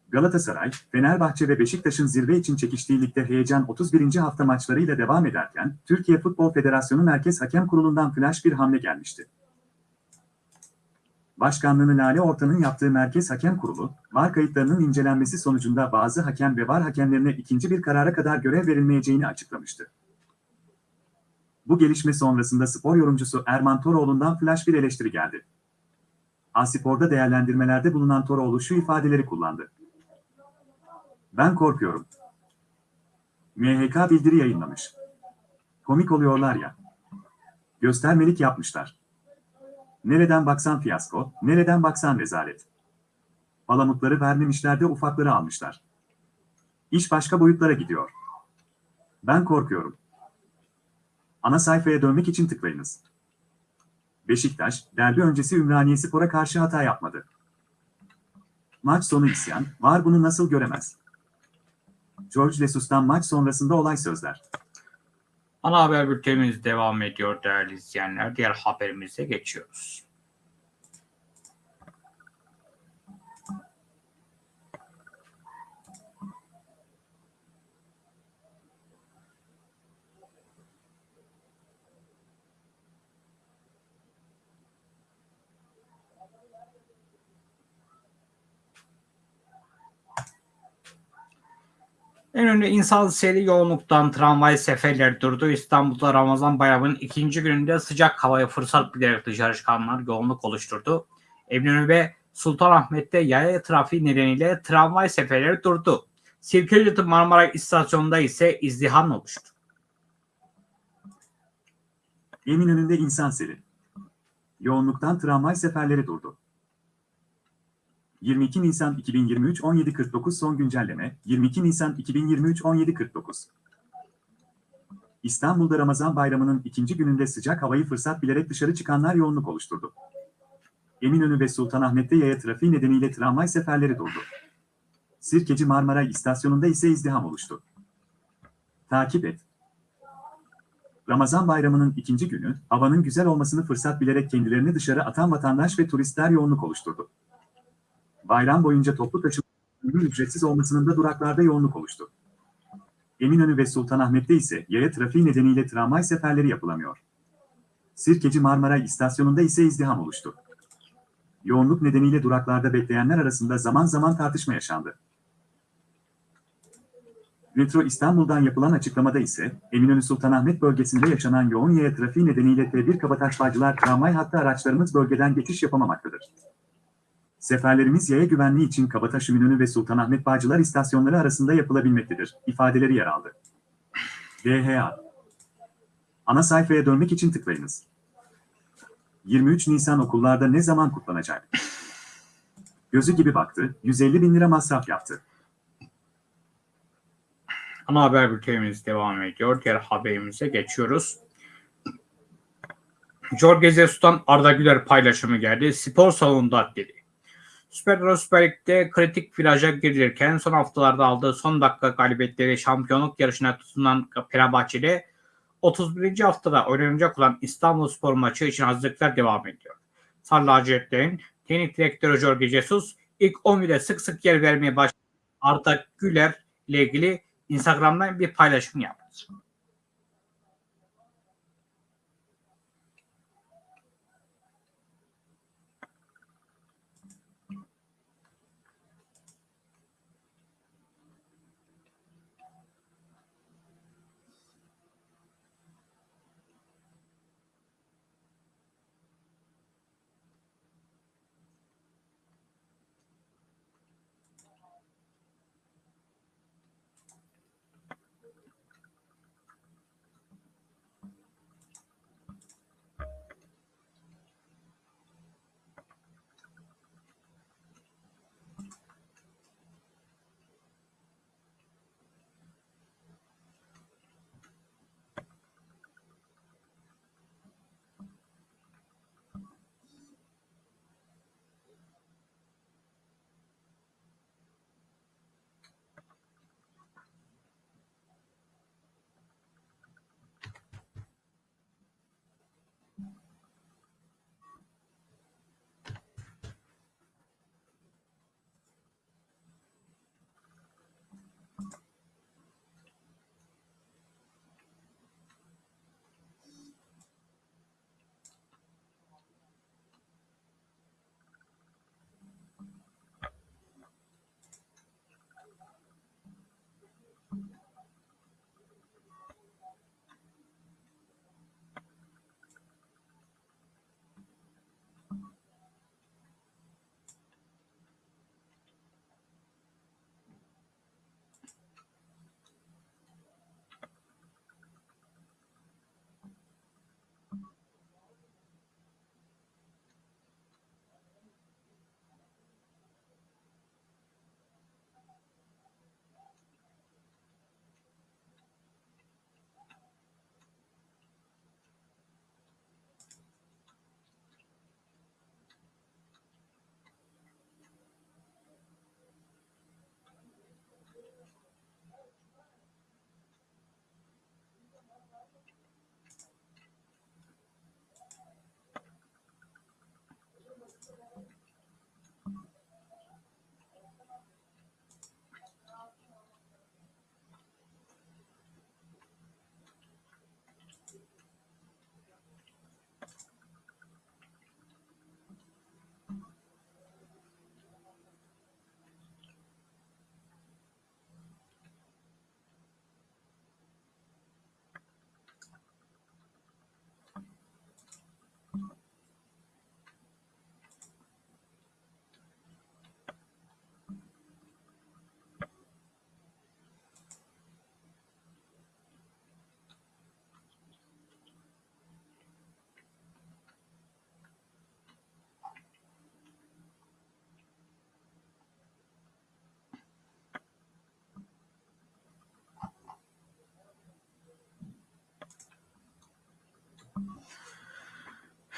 Galatasaray, Fenerbahçe ve Beşiktaş'ın zirve için çekiştiği ligde heyecan 31. hafta maçlarıyla devam ederken, Türkiye Futbol Federasyonu Merkez Hakem Kurulu'ndan flash bir hamle gelmişti. Başkanlığını Lale Orta'nın yaptığı Merkez Hakem Kurulu, VAR kayıtlarının incelenmesi sonucunda bazı hakem ve VAR hakemlerine ikinci bir karara kadar görev verilmeyeceğini açıklamıştı. Bu gelişme sonrasında spor yorumcusu Erman Toroğlu'ndan flash bir eleştiri geldi. Aspor'da değerlendirmelerde bulunan Toroğlu şu ifadeleri kullandı. Ben korkuyorum. MHK bildiri yayınlamış. Komik oluyorlar ya. Göstermelik yapmışlar. Nereden baksan fiyasko, nereden baksan rezalet. Palamutları vermemişler de ufakları almışlar. İş başka boyutlara gidiyor. Ben korkuyorum. Ana sayfaya dönmek için tıklayınız. Beşiktaş, derbi öncesi Ümraniye Spor'a karşı hata yapmadı. Maç sonu isyan, var bunu nasıl göremez? George Lesus'tan maç sonrasında olay sözler. Ana haber bültenimiz devam ediyor değerli izleyenler. Diğer haberimize geçiyoruz. En önemli insan seri yoğunluktan tramvay seferleri durdu. İstanbul'da Ramazan bayramının ikinci gününde sıcak havaya fırsat bilerek dışarı çıkanlar yoğunluk oluşturdu. Eminönü ve Sultanahmet'te yaya trafiği nedeniyle tramvay seferleri durdu. Sirkeci Marmara istasyonunda ise izdiham oluştu. Eminönü'nde insan seli. Yoğunluktan tramvay seferleri durdu. 22 Nisan 2023 17.49 son güncelleme 22 Nisan 2023 17.49 İstanbul'da Ramazan bayramının ikinci gününde sıcak havayı fırsat bilerek dışarı çıkanlar yoğunluk oluşturdu. Eminönü ve Sultanahmet'te yaya trafiği nedeniyle tramvay seferleri durdu. Sirkeci Marmara istasyonunda ise izdiham oluştu. Takip et. Ramazan bayramının ikinci günü, havanın güzel olmasını fırsat bilerek kendilerini dışarı atan vatandaş ve turistler yoğunluk oluşturdu. Bayram boyunca toplu taşımanın ücretsiz olmasının da duraklarda yoğunluk oluştu. Eminönü ve Sultanahmet'te ise yaya trafiği nedeniyle tramvay seferleri yapılamıyor. Sirkeci Marmara istasyonunda ise izdiham oluştu. Yoğunluk nedeniyle duraklarda bekleyenler arasında zaman zaman tartışma yaşandı. Metro İstanbul'dan yapılan açıklamada ise Eminönü Sultanahmet bölgesinde yaşanan yoğun yaya trafiği nedeniyle T1 Kabataş tramvay hattı araçlarımız bölgeden geçiş yapamamaktadır. Seferlerimiz yaya güvenliği için Kabataş Ünlü ve Sultanahmet Bağcılar istasyonları arasında yapılabilmektedir, ifadeleri yer aldı. DHA Ana sayfaya dönmek için tıklayınız. 23 Nisan okullarda ne zaman kutlanacak? Gözü gibi baktı, 150 bin lira masraf yaptı. Ana haber bültenimiz devam ediyor. Diğer haberimize geçiyoruz. Jorge Jesus'tan Arda Güler paylaşımı geldi. Spor salonunda dedi. Süper Lig'de kritik viraja girilirken son haftalarda aldığı son dakika galibiyetleri şampiyonluk yarışına tutunan Fenerbahçe'de 31. haftada oynanacak olan İstanbul Spor maçı için hazırlıklar devam ediyor. Sarı lacivertlerin teknik direktörü Jorge Jesus ilk 11'de sık sık yer vermeye başladı. Arda Güler ile ilgili Instagram'dan bir paylaşım yaptı.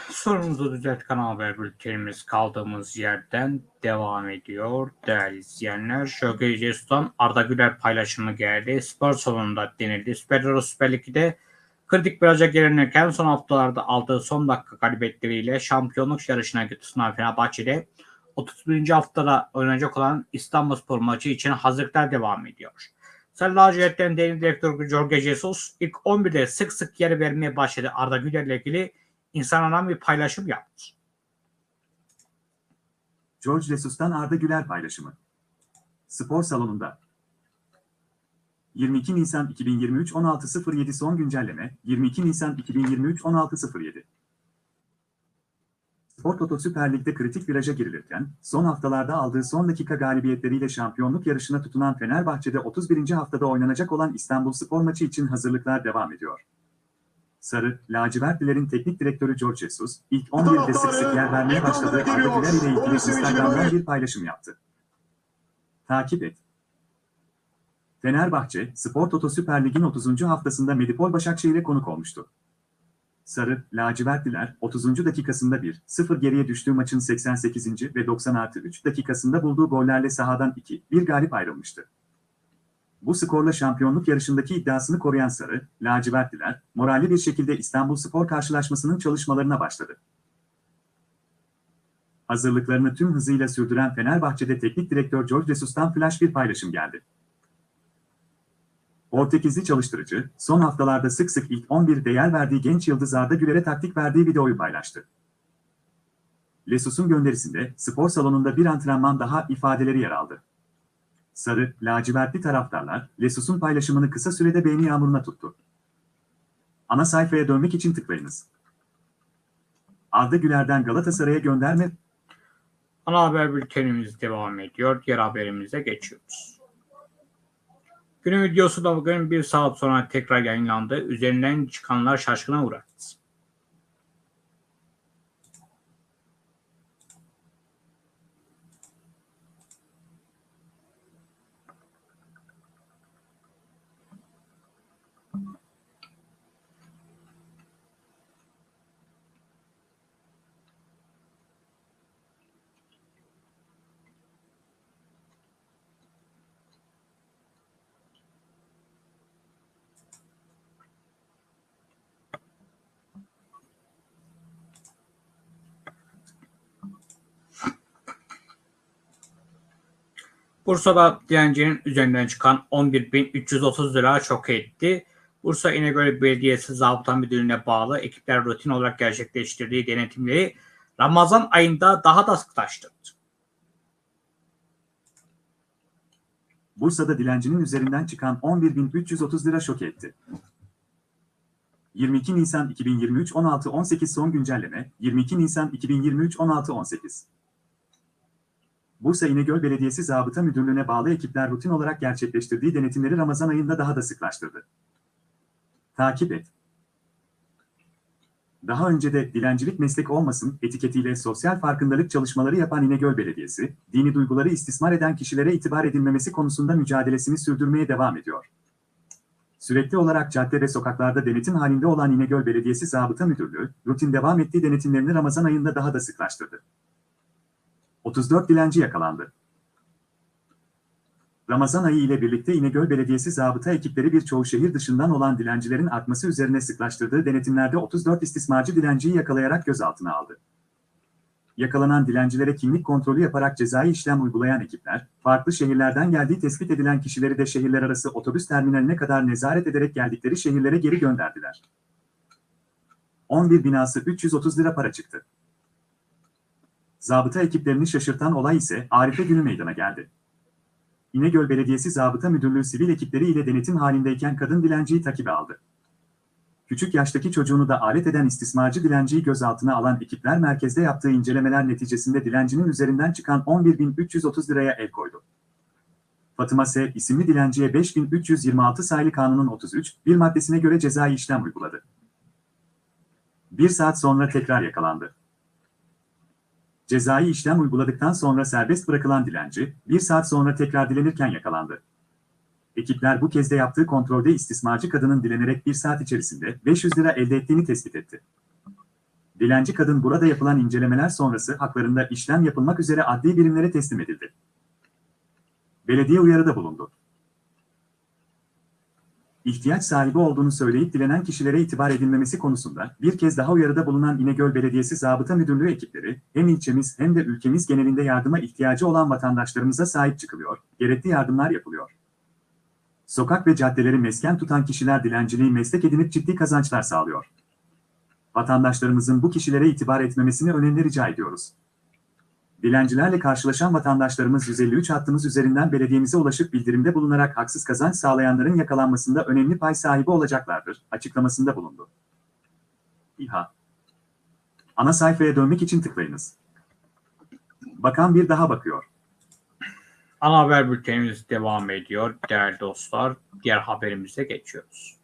Sorumuzu düzelt kanal haber bültenimiz kaldığımız yerden devam ediyor. Değerli izleyenler, Şöyle Jesus'tan Arda Güler paylaşımı geldi. Spor salonunda denildi. Süper Euro Süper Lig'de kritik viraja gelinirken son haftalarda aldığı son dakika galibiyetleriyle şampiyonluk yarışına tutunan Fenerbahçe'de 31. haftada oynanacak olan İstanbulspor maçı için hazırlıklar devam ediyor. Sarı lacivertlerin teknik direktörü Jorge Jesus ilk 11'de sık sık yer vermeye başladı Arda Güler ile ilgili insanlardan bir paylaşım yaptı. George Jesus'tan Arda Güler paylaşımı. Spor salonunda. 22 Nisan 2023 16.07 son güncelleme 22 Nisan 2023 16.07 Spor Toto Süper Lig'de kritik viraja girilirken, son haftalarda aldığı son dakika galibiyetleriyle şampiyonluk yarışına tutunan Fenerbahçe'de 31. haftada oynanacak olan İstanbul Spor maçı için hazırlıklar devam ediyor. Sarı, lacivertlilerin teknik direktörü George Jesus, ilk 11'de sık sık yer vermeye başladığı Arda Güler ile ilgili Instagram'dan bir paylaşım yaptı. Takip et. Fenerbahçe, Spor Toto Süper Lig'in 30. haftasında Medipol Başakşehir'e konuk olmuştu. Sarı, lacivertliler 30. dakikasında 1-0 geriye düştüğü maçın 88. ve 90 artı 3 dakikasında bulduğu gollerle sahadan 2-1 galip ayrılmıştı. Bu skorla şampiyonluk yarışındaki iddiasını koruyan Sarı, lacivertliler, moralli bir şekilde İstanbul Spor karşılaşmasının çalışmalarına başladı. Hazırlıklarını tüm hızıyla sürdüren Fenerbahçe'de teknik direktör George Jesus'tan flash bir paylaşım geldi. Portekizli çalıştırıcı, son haftalarda sık sık ilk 11'de yer verdiği genç yıldız Arda Güler'e taktik verdiği videoyu paylaştı. Lesus'un gönderisinde spor salonunda bir antrenman daha ifadeleri yer aldı. Sarı, lacivertli taraftarlar, Lesus'un paylaşımını kısa sürede beğeni yağmuruna tuttu. Ana sayfaya dönmek için tıklayınız. Arda Güler'den Galatasaray'a gönderme Ana haber bültenimiz devam ediyor. Diğer haberimize geçiyoruz. Günün videosu da bugün bir saat sonra tekrar yayınlandı. Üzerinden çıkanlar şaşkına uğradı. Bursa'da dilencinin üzerinden çıkan 11.330 lira şok etti. Bursa İnegöl Belediyesi Zabıta Müdürlüğü'ne bağlı ekipler rutin olarak gerçekleştirdiği denetimleri Ramazan ayında daha da sıklaştırdı. Bursa'da dilencinin üzerinden çıkan 11.330 lira şok etti. 22 Nisan 2023 16-18 son güncelleme 22 Nisan 2023 16-18 Bursa İnegöl Belediyesi Zabıta Müdürlüğü'ne bağlı ekipler rutin olarak gerçekleştirdiği denetimleri Ramazan ayında daha da sıklaştırdı. Takip et. Daha önce de dilencilik meslek olmasın etiketiyle sosyal farkındalık çalışmaları yapan İnegöl Belediyesi, dini duyguları istismar eden kişilere itibar edilmemesi konusunda mücadelesini sürdürmeye devam ediyor. Sürekli olarak cadde ve sokaklarda denetim halinde olan İnegöl Belediyesi Zabıta Müdürlüğü, rutin devam ettiği denetimlerini Ramazan ayında daha da sıklaştırdı. 34 dilenci yakalandı. Ramazan ayı ile birlikte İnegöl Belediyesi zabıta ekipleri birçoğu şehir dışından olan dilencilerin artması üzerine sıklaştırdığı denetimlerde 34 istismarcı dilenciyi yakalayarak gözaltına aldı. Yakalanan dilencilere kimlik kontrolü yaparak cezai işlem uygulayan ekipler, farklı şehirlerden geldiği tespit edilen kişileri de şehirler arası otobüs terminaline kadar nezaret ederek geldikleri şehirlere geri gönderdiler. 11 binası 330 lira para çıktı. Zabıta ekiplerini şaşırtan olay ise Arife günü meydana geldi. İnegöl Belediyesi Zabıta Müdürlüğü sivil ekipleri ile denetim halindeyken kadın dilenciyi takibe aldı. Küçük yaştaki çocuğunu da alet eden istismarcı dilenciyi gözaltına alan ekipler merkezde yaptığı incelemeler neticesinde dilencinin üzerinden çıkan 11.330 liraya el koydu. Fatıma S. isimli dilenciye 5326 sayılı kanunun 33, bir maddesine göre cezai işlem uyguladı. Bir saat sonra tekrar yakalandı. Cezai işlem uyguladıktan sonra serbest bırakılan dilenci, bir saat sonra tekrar dilenirken yakalandı. Ekipler bu kez de yaptığı kontrolde istismarcı kadının dilenerek bir saat içerisinde 500 lira elde ettiğini tespit etti. Dilenci kadın burada yapılan incelemeler sonrası haklarında işlem yapılmak üzere adli birimlere teslim edildi. Belediye uyarıda bulundu. İhtiyaç sahibi olduğunu söyleyip dilenen kişilere itibar edilmemesi konusunda bir kez daha uyarıda bulunan İnegöl Belediyesi Zabıta Müdürlüğü ekipleri hem ilçemiz hem de ülkemiz genelinde yardıma ihtiyacı olan vatandaşlarımıza sahip çıkılıyor, gerekli yardımlar yapılıyor. Sokak ve caddeleri mesken tutan kişiler dilenciliği meslek edinip ciddi kazançlar sağlıyor. Vatandaşlarımızın bu kişilere itibar etmemesini önemli rica ediyoruz. Dilencilerle karşılaşan vatandaşlarımız 153 hattımız üzerinden belediyemize ulaşıp bildirimde bulunarak haksız kazanç sağlayanların yakalanmasında önemli pay sahibi olacaklardır, açıklamasında bulundu. İHA Ana sayfaya dönmek için tıklayınız. Bakan bir daha bakıyor. Ana haber bültenimiz devam ediyor değerli dostlar. Diğer haberimize geçiyoruz.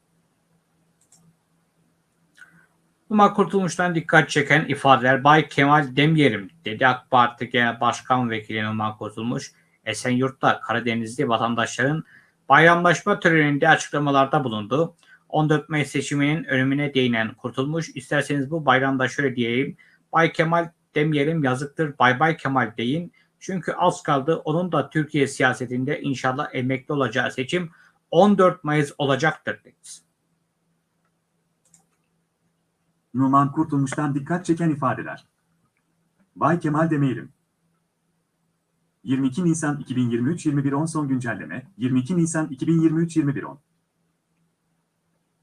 Umar Kurtulmuş'tan dikkat çeken ifadeler Bay Kemal Demyerim dedi AK Parti Genel Başkan Vekili Umar Kurtulmuş. Esenyurt'ta Karadenizli vatandaşların bayramlaşma töreninde açıklamalarda bulundu. 14 Mayıs seçiminin önümüne değinen kurtulmuş. İsterseniz bu bayramda şöyle diyeyim. Bay Kemal demeyelim yazıktır. Bay Bay Kemal deyin. Çünkü az kaldı. Onun da Türkiye siyasetinde inşallah emekli olacağı seçim 14 Mayıs olacaktır dedi. Numan Kurtulmuş'tan dikkat çeken ifadeler. Bay Kemal demeyelim. 22 Nisan 2023 21.10 son güncelleme 22 Nisan 2023 21.10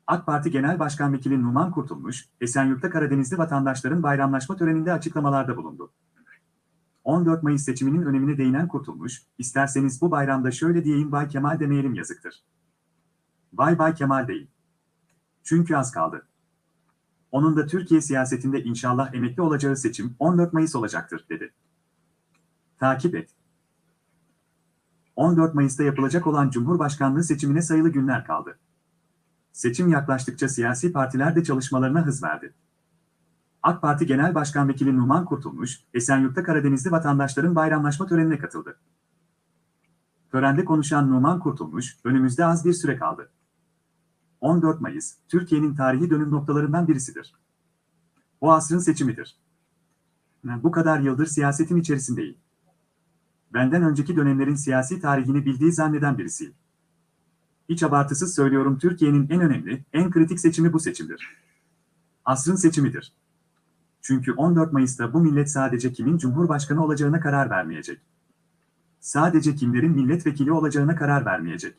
AK Parti Genel Başkan Vekili Numan Kurtulmuş, Esenyurt'ta Karadenizli vatandaşların bayramlaşma töreninde açıklamalarda bulundu. 14 Mayıs seçiminin önemine değinen Kurtulmuş, isterseniz bu bayramda şöyle diyeyim Bay Kemal demeyelim yazıktır. Bay Bay Kemal değil. Çünkü az kaldı. Onun da Türkiye siyasetinde inşallah emekli olacağı seçim 14 Mayıs olacaktır, dedi. Takip et. 14 Mayıs'ta yapılacak olan Cumhurbaşkanlığı seçimine sayılı günler kaldı. Seçim yaklaştıkça siyasi partiler de çalışmalarına hız verdi. AK Parti Genel Başkan Vekili Numan Kurtulmuş, Esenyurt'ta Karadenizli vatandaşların bayramlaşma törenine katıldı. Törende konuşan Numan Kurtulmuş, önümüzde az bir süre kaldı. 14 Mayıs, Türkiye'nin tarihi dönüm noktalarından birisidir. O asrın seçimidir. Bu kadar yıldır siyasetin içerisindeyim. Benden önceki dönemlerin siyasi tarihini bildiği zanneden birisiyim. Hiç abartısız söylüyorum Türkiye'nin en önemli, en kritik seçimi bu seçimdir. Asrın seçimidir. Çünkü 14 Mayıs'ta bu millet sadece kimin cumhurbaşkanı olacağına karar vermeyecek. Sadece kimlerin milletvekili olacağına karar vermeyecek.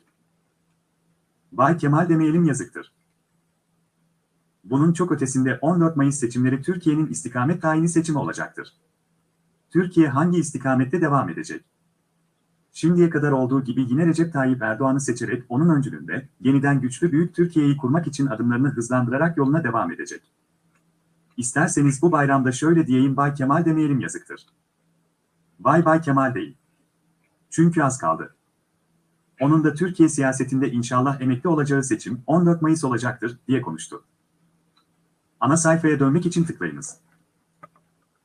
Bay Kemal demeyelim yazıktır. Bunun çok ötesinde 14 Mayıs seçimleri Türkiye'nin istikamet tayini seçimi olacaktır. Türkiye hangi istikamette devam edecek? Şimdiye kadar olduğu gibi yine Recep Tayyip Erdoğan'ı seçerek onun öncülüğünde yeniden güçlü büyük Türkiye'yi kurmak için adımlarını hızlandırarak yoluna devam edecek. İsterseniz bu bayramda şöyle diyeyim Bay Kemal demeyelim yazıktır. Bay Bay Kemal değil. Çünkü az kaldı. Onun da Türkiye siyasetinde inşallah emekli olacağı seçim 14 Mayıs olacaktır diye konuştu. Ana sayfaya dönmek için tıklayınız.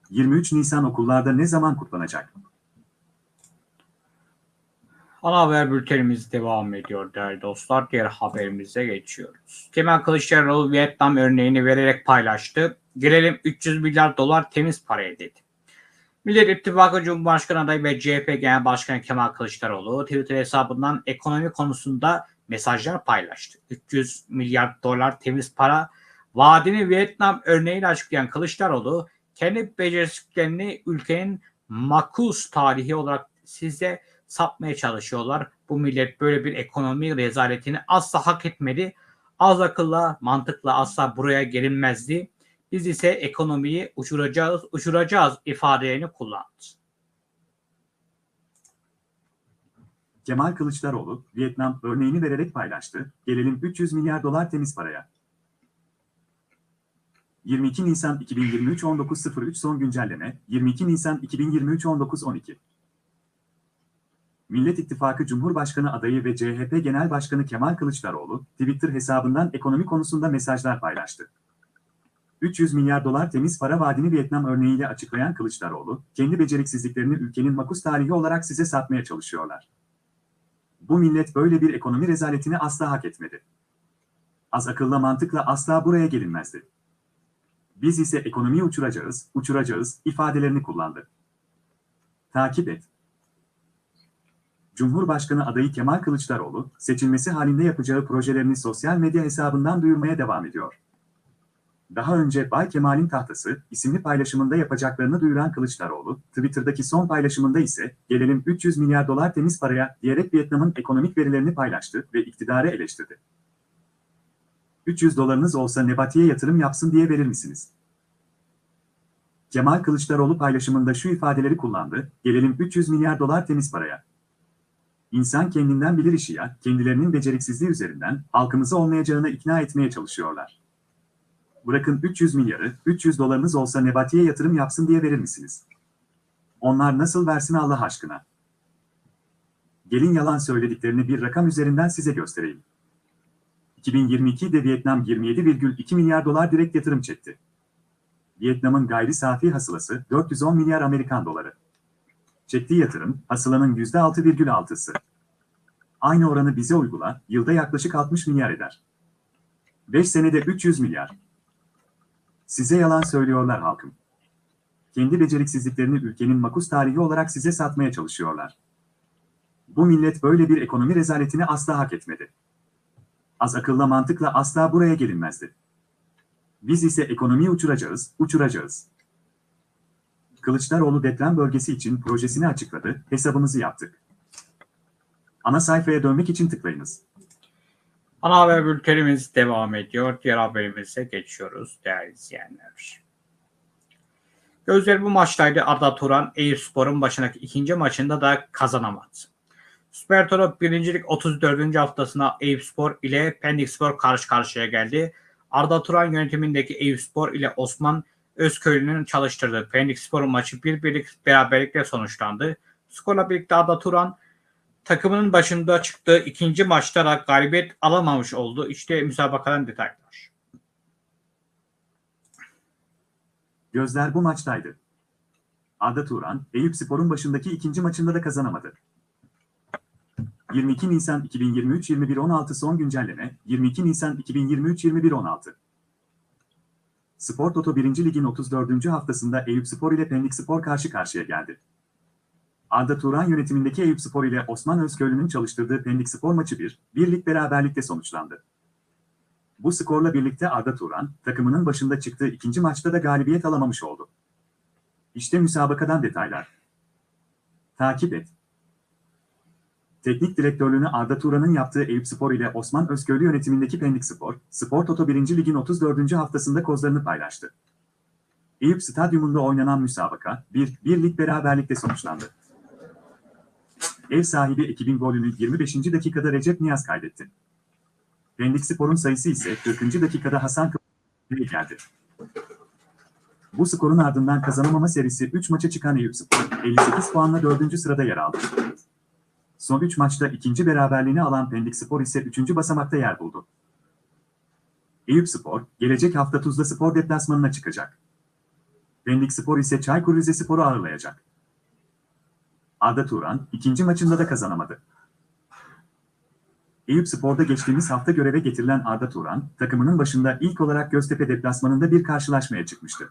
23 Nisan okullarda ne zaman kutlanacak? Ana haber bültenimiz devam ediyor değerli dostlar. Diğer haberimize geçiyoruz. Kemal Kılıçdaroğlu Vietnam örneğini vererek paylaştı. Gelelim 300 milyar dolar temiz paraya dedi. Millet İttifakı Cumhurbaşkanı adayı ve CHP Genel Başkanı Kemal Kılıçdaroğlu Twitter hesabından ekonomi konusunda mesajlar paylaştı. 300 milyar dolar temiz para vaadini Vietnam örneğiyle açıklayan Kılıçdaroğlu kendi beceriksizliklerini ülkenin makus tarihi olarak size satmaya çalışıyorlar. Bu millet böyle bir ekonomi rezaletini asla hak etmedi. Az akılla, mantıkla asla buraya gelinmezdi. Biz ise ekonomiyi uçuracağız, uçuracağız ifadelerini kullandı. Kemal Kılıçdaroğlu, Vietnam örneğini vererek paylaştı. Gelelim 300 milyar dolar temiz paraya. 22 Nisan 2023 19.03 son güncelleme 22 Nisan 2023 19.12 Millet İttifakı Cumhurbaşkanı adayı ve CHP Genel Başkanı Kemal Kılıçdaroğlu, Twitter hesabından ekonomi konusunda mesajlar paylaştı. 300 milyar dolar temiz para vaadini Vietnam örneğiyle açıklayan Kılıçdaroğlu, kendi beceriksizliklerini ülkenin makus tarihi olarak size satmaya çalışıyorlar. Bu millet böyle bir ekonomi rezaletini asla hak etmedi. Az akılla mantıkla asla buraya gelinmezdi. Biz ise ekonomiyi uçuracağız, uçuracağız ifadelerini kullandı. Takip et. Cumhurbaşkanı adayı Kemal Kılıçdaroğlu, seçilmesi halinde yapacağı projelerini sosyal medya hesabından duyurmaya devam ediyor. Daha önce Bay Kemal'in tahtası isimli paylaşımında yapacaklarını duyuran Kılıçdaroğlu, Twitter'daki son paylaşımında ise gelelim 300 milyar dolar temiz paraya diyerek Vietnam'ın ekonomik verilerini paylaştı ve iktidarı eleştirdi. 300 dolarınız olsa Nebati'ye yatırım yapsın diye verir misiniz? Kemal Kılıçdaroğlu paylaşımında şu ifadeleri kullandı, gelelim 300 milyar dolar temiz paraya. İnsan kendinden bilir işi ya, kendilerinin beceriksizliği üzerinden halkımızı olmayacağına ikna etmeye çalışıyorlar. Bırakın 300 milyarı, 300 dolarınız olsa Nebati'ye yatırım yapsın diye verir misiniz? Onlar nasıl versin Allah aşkına? Gelin yalan söylediklerini bir rakam üzerinden size göstereyim. 2022'de Vietnam 27,2 milyar dolar direkt yatırım çekti. Vietnam'ın gayri safi hasılası 410 milyar Amerikan doları. Çektiği yatırım, hasılanın %6,6'sı. Aynı oranı bize uygula, yılda yaklaşık 60 milyar eder. 5 senede 300 milyar. Size yalan söylüyorlar halkım. Kendi beceriksizliklerini ülkenin makus tarihi olarak size satmaya çalışıyorlar. Bu millet böyle bir ekonomi rezaletini asla hak etmedi. Az akılla mantıkla asla buraya gelinmezdi. Biz ise ekonomiyi uçuracağız, uçuracağız. Kılıçdaroğlu deprem bölgesi için projesini açıkladı, hesabımızı yaptık. Ana sayfaya dönmek için tıklayınız. Ana haber bültenimiz devam ediyor. Diğer haberimize geçiyoruz değerli izleyenler. Gözler bu maçtaydı. Arda Turan Eyüpspor'un başındaki ikinci maçında da kazanamadı. Süper Toro 1. Lig 34. haftasına Eyüpspor ile Pendikspor karşı karşıya geldi. Arda Turan yönetimindeki Eyüpspor ile Osman Özköylü'nün çalıştırdığı Pendikspor maçı bir birlik beraberlikle sonuçlandı. Skorla birlikte Arda Turan takımının başında çıktığı ikinci maçta da galibiyet alamamış oldu. İşte müsabakadan detaylar. Gözler bu maçtaydı. Arda Turan, Eyüp Spor'un başındaki ikinci maçında da kazanamadı. 22 Nisan 2023 21.16 son güncelleme 22 Nisan 2023 21.16 Spor Toto 1. Lig'in 34. haftasında Eyüp Spor ile Pendik Spor karşı karşıya geldi. Arda Turan yönetimindeki Eyüp Spor ile Osman Özköylü'nün çalıştırdığı Pendik Spor maçı 1, birlik beraberlikte sonuçlandı. Bu skorla birlikte Arda Turan, takımının başında çıktığı ikinci maçta da galibiyet alamamış oldu. İşte müsabakadan detaylar. Takip et. Teknik direktörlüğünü Arda Turan'ın yaptığı Eyüp Spor ile Osman Özköylü yönetimindeki Pendik Spor, Spor Toto 1. Lig'in 34. haftasında kozlarını paylaştı. Eyüp Stadyumunda oynanan müsabaka, bir, birlik beraberlikte sonuçlandı. Ev sahibi ekibin golünü 25. dakikada Recep Niyaz kaydetti. Pendik Spor'un sayısı ise 40. dakikada Hasan Kıbrıs'a geldi. Bu skorun ardından kazanamama serisi 3 maça çıkan Eyüp Spor, 58 puanla 4. sırada yer aldı. Son 3 maçta ikinci beraberliğini alan Pendik Spor ise 3. basamakta yer buldu. Eyüp Spor, gelecek hafta Tuzla Spor deplasmanına çıkacak. Pendik Spor ise Çaykur Rizespor'u ağırlayacak. Arda Turan, ikinci maçında da kazanamadı. Eyüp Spor'da geçtiğimiz hafta göreve getirilen Arda Turan, takımının başında ilk olarak Göztepe deplasmanında bir karşılaşmaya çıkmıştı.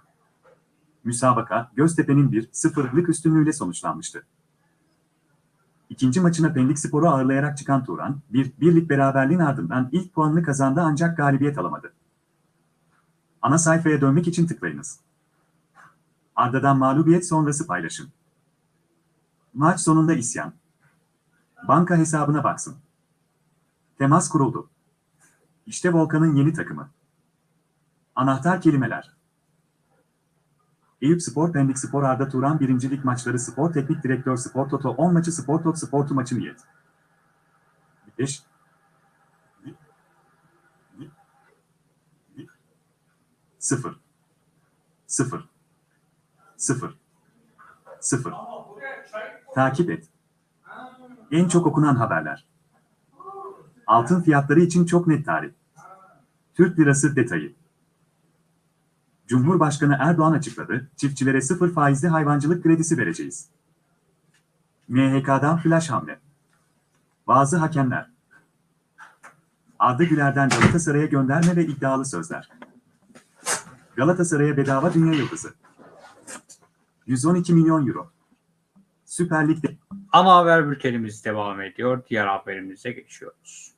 Müsabaka, Göztepe'nin 1-0'lık üstünlüğüyle sonuçlanmıştı. İkinci maçına Pendik Spor'u ağırlayarak çıkan Turan, bir birlik beraberliğin ardından ilk puanını kazandı ancak galibiyet alamadı. Ana sayfaya dönmek için tıklayınız. Arda'dan mağlubiyet sonrası paylaşım. Maç sonunda isyan. Banka hesabına baksın. Temas kuruldu. İşte Volkan'ın yeni takımı. Anahtar kelimeler. Eyüp Spor Pendik Spor Arda Turan birincilik maçları Spor Teknik Direktör Spor Toto 10 maçı Spor Tot Sportu maçı niyet. 5 0 0 0 0 Takip et. En çok okunan haberler. Altın fiyatları için çok net tarih. Türk lirası detayı. Cumhurbaşkanı Erdoğan açıkladı, çiftçilere sıfır faizli hayvancılık kredisi vereceğiz. MHK'dan flash hamle. Bazı hakemler. Arda Güler'den Galatasaray'a gönderme ve iddialı sözler. Galatasaray'a bedava dünya yıldızı. 112 milyon euro. Süper Lig'de Ana haber bültenimiz devam ediyor. Diğer haberimize geçiyoruz.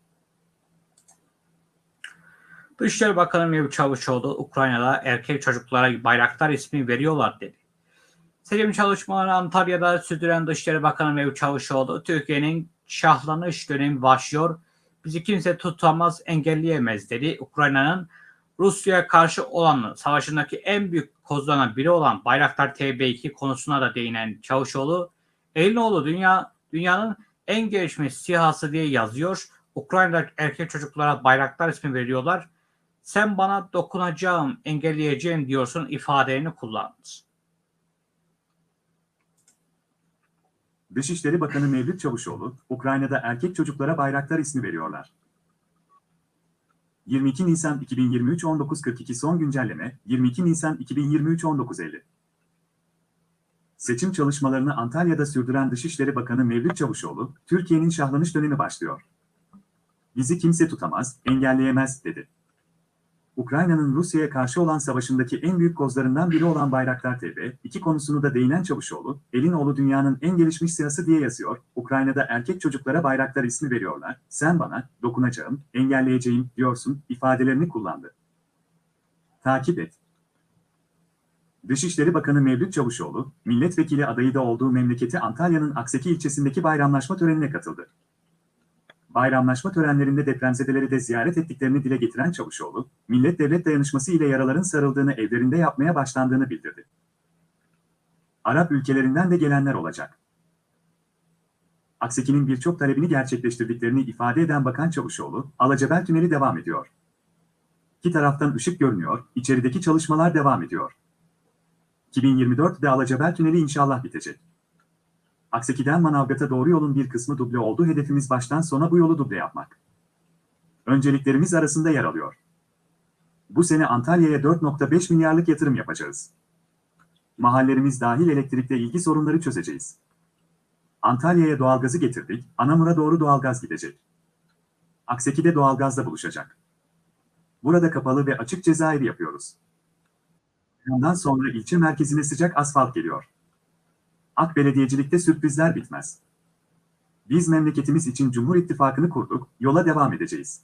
Dışişleri Bakanı Mevlüt Çavuşoğlu Ukrayna'da erkek çocuklara bayraktar ismi veriyorlar dedi. Seçim çalışmalarını Antalya'da sürdüren Dışişleri Bakanı Mevlüt Çavuşoğlu Türkiye'nin şahlanış dönemi başlıyor. Bizi kimse tutamaz, engelleyemez dedi. Ukrayna'nın Rusya'ya karşı olan savaşındaki en büyük kozlarından biri olan Bayraktar TB2 konusuna da değinen Çavuşoğlu, Elinoğlu dünya dünyanın en gelişmiş sihası diye yazıyor. Ukrayna'da erkek çocuklara bayraktar ismi veriyorlar. Sen bana dokunacağım, engelleyeceğim diyorsun ifadelerini kullandı. Dışişleri Bakanı Mevlüt Çavuşoğlu, Ukrayna'da erkek çocuklara bayraktar ismi veriyorlar. 22 Nisan 2023 19.42 son güncelleme 22 Nisan 2023 19.50 Seçim çalışmalarını Antalya'da sürdüren Dışişleri Bakanı Mevlüt Çavuşoğlu, Türkiye'nin şahlanış dönemi başlıyor. Bizi kimse tutamaz, engelleyemez, dedi. Ukrayna'nın Rusya'ya karşı olan savaşındaki en büyük kozlarından biri olan Bayraktar TB, iki konusunu da değinen Çavuşoğlu, Elinoğlu dünyanın en gelişmiş siyası diye yazıyor, Ukrayna'da erkek çocuklara Bayraktar ismi veriyorlar, sen bana, dokunacağım, engelleyeceğim, diyorsun, ifadelerini kullandı. Takip et. Dışişleri Bakanı Mevlüt Çavuşoğlu, milletvekili adayı da olduğu memleketi Antalya'nın Akseki ilçesindeki bayramlaşma törenine katıldı. Bayramlaşma törenlerinde depremzedeleri de ziyaret ettiklerini dile getiren Çavuşoğlu, millet-devlet dayanışması ile yaraların sarıldığını evlerinde yapmaya başlandığını bildirdi. Arap ülkelerinden de gelenler olacak. Akseki'nin birçok talebini gerçekleştirdiklerini ifade eden Bakan Çavuşoğlu, Alacabel Tüneli devam ediyor. İki taraftan ışık görünüyor, içerideki çalışmalar devam ediyor. 2024'de Alacabel Tüneli inşallah bitecek. Akseki'den Manavgat'a doğru yolun bir kısmı duble oldu. Hedefimiz baştan sona bu yolu duble yapmak. Önceliklerimiz arasında yer alıyor. Bu sene Antalya'ya 4.5 milyarlık yatırım yapacağız. Mahallerimiz dahil elektrikle ilgi sorunları çözeceğiz. Antalya'ya doğalgazı getirdik, Anamur'a doğru doğalgaz gidecek. Akseki'de doğalgazla buluşacak. Burada kapalı ve açık cezaevi yapıyoruz. Ondan sonra ilçe merkezine sıcak asfalt geliyor. Ak belediyecilikte sürprizler bitmez. Biz memleketimiz için Cumhur İttifakı'nı kurduk, yola devam edeceğiz.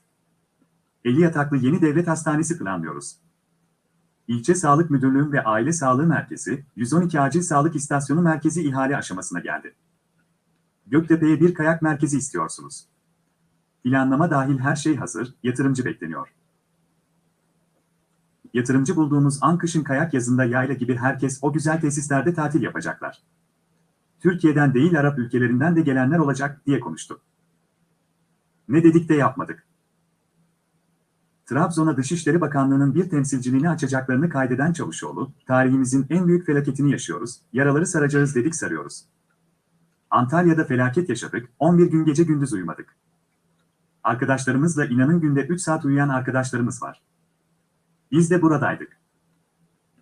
50 yataklı yeni devlet hastanesi planlıyoruz. İlçe Sağlık Müdürlüğü ve Aile Sağlığı Merkezi, 112 Acil Sağlık İstasyonu Merkezi ihale aşamasına geldi. Göktepe'ye bir kayak merkezi istiyorsunuz. Planlama dahil her şey hazır, yatırımcı bekleniyor. Yatırımcı bulduğumuz an kayak yazında yayla gibi herkes o güzel tesislerde tatil yapacaklar. Türkiye'den değil Arap ülkelerinden de gelenler olacak diye konuştu. Ne dedik de yapmadık. Trabzon'a Dışişleri Bakanlığı'nın bir temsilciliğini açacaklarını kaydeden Çavuşoğlu, tarihimizin en büyük felaketini yaşıyoruz, yaraları saracağız dedik sarıyoruz. Antalya'da felaket yaşadık, 11 gün gece gündüz uyumadık. Arkadaşlarımızla inanın günde 3 saat uyuyan arkadaşlarımız var. Biz de buradaydık.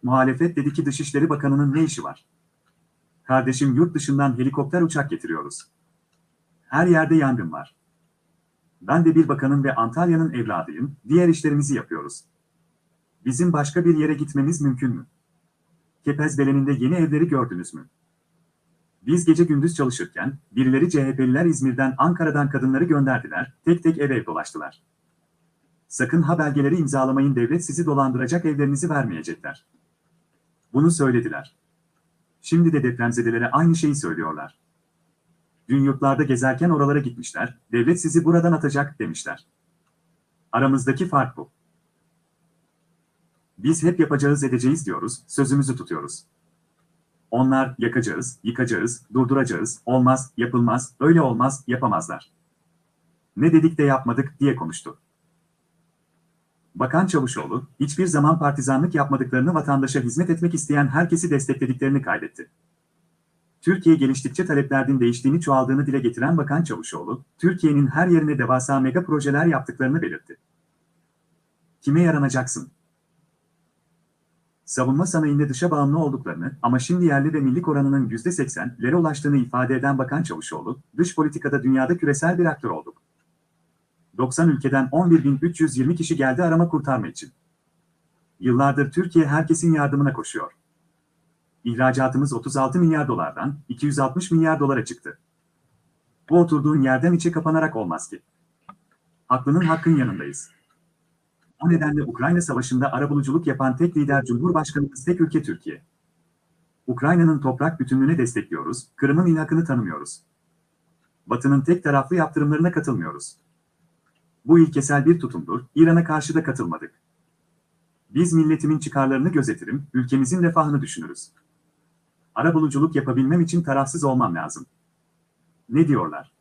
Muhalefet dedi ki Dışişleri Bakanı'nın ne işi var? Kardeşim yurt dışından helikopter uçak getiriyoruz. Her yerde yangın var. Ben de bir bakanın ve Antalya'nın evladıyım, diğer işlerimizi yapıyoruz. Bizim başka bir yere gitmemiz mümkün mü? Kepezbelen'inde yeni evleri gördünüz mü? Biz gece gündüz çalışırken, birileri CHP'liler İzmir'den Ankara'dan kadınları gönderdiler, tek tek ev ev dolaştılar. Sakın ha belgeleri imzalamayın devlet sizi dolandıracak evlerinizi vermeyecekler. Bunu söylediler. Şimdi de depremzedelere aynı şeyi söylüyorlar. Dün yurtlarda gezerken oralara gitmişler, devlet sizi buradan atacak demişler. Aramızdaki fark bu. Biz hep yapacağız edeceğiz diyoruz, sözümüzü tutuyoruz. Onlar yakacağız, yıkacağız, durduracağız, olmaz, yapılmaz, öyle olmaz, yapamazlar. Ne dedik de yapmadık diye konuştu. Bakan Çavuşoğlu, hiçbir zaman partizanlık yapmadıklarını vatandaşa hizmet etmek isteyen herkesi desteklediklerini kaydetti. Türkiye geliştikçe taleplerin değiştiğini çoğaldığını dile getiren Bakan Çavuşoğlu, Türkiye'nin her yerine devasa mega projeler yaptıklarını belirtti. Kime yaranacaksın? Savunma sanayinde dışa bağımlı olduklarını ama şimdi yerli ve milli oranının %80'lere ulaştığını ifade eden Bakan Çavuşoğlu, dış politikada dünyada küresel bir aktör olduk. 90 ülkeden 11.320 kişi geldi arama kurtarma için. Yıllardır Türkiye herkesin yardımına koşuyor. İhracatımız 36 milyar dolardan 260 milyar dolara çıktı. Bu oturduğun yerden içe kapanarak olmaz ki. Haklının hakkın yanındayız. O nedenle Ukrayna Savaşı'nda arabuluculuk yapan tek lider Cumhurbaşkanımız tek ülke Türkiye. Ukrayna'nın toprak bütünlüğüne destekliyoruz, Kırım'ın ilhakını tanımıyoruz. Batı'nın tek taraflı yaptırımlarına katılmıyoruz. Bu ilkesel bir tutumdur, İran'a karşı da katılmadık. Biz milletimin çıkarlarını gözetirim, ülkemizin refahını düşünürüz. Arabuluculuk yapabilmem için tarafsız olmam lazım. Ne diyorlar?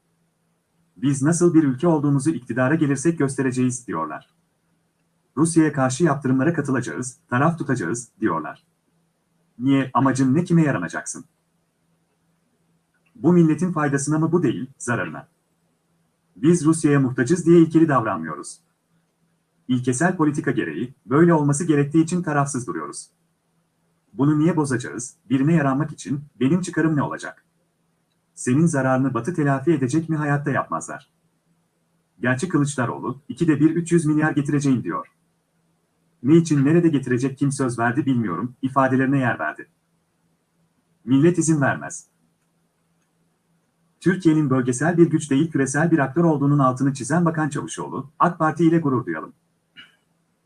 Biz nasıl bir ülke olduğumuzu iktidara gelirsek göstereceğiz diyorlar. Rusya'ya karşı yaptırımlara katılacağız, taraf tutacağız diyorlar. Niye, amacın ne kime yaranacaksın? Bu milletin faydasına mı bu değil, zararına? Biz Rusya'ya muhtacız diye ilkeli davranmıyoruz. İlkesel politika gereği, böyle olması gerektiği için tarafsız duruyoruz. Bunu niye bozacağız, birine yaranmak için, benim çıkarım ne olacak? Senin zararını Batı telafi edecek mi hayatta yapmazlar. Gerçi Kılıçdaroğlu, ikide bir 300 milyar getireceğim diyor. Ne için nerede getirecek kim söz verdi bilmiyorum, ifadelerine yer verdi. Millet izin vermez. Türkiye'nin bölgesel bir güç değil küresel bir aktör olduğunun altını çizen Bakan Çavuşoğlu, AK Parti ile gurur duyalım.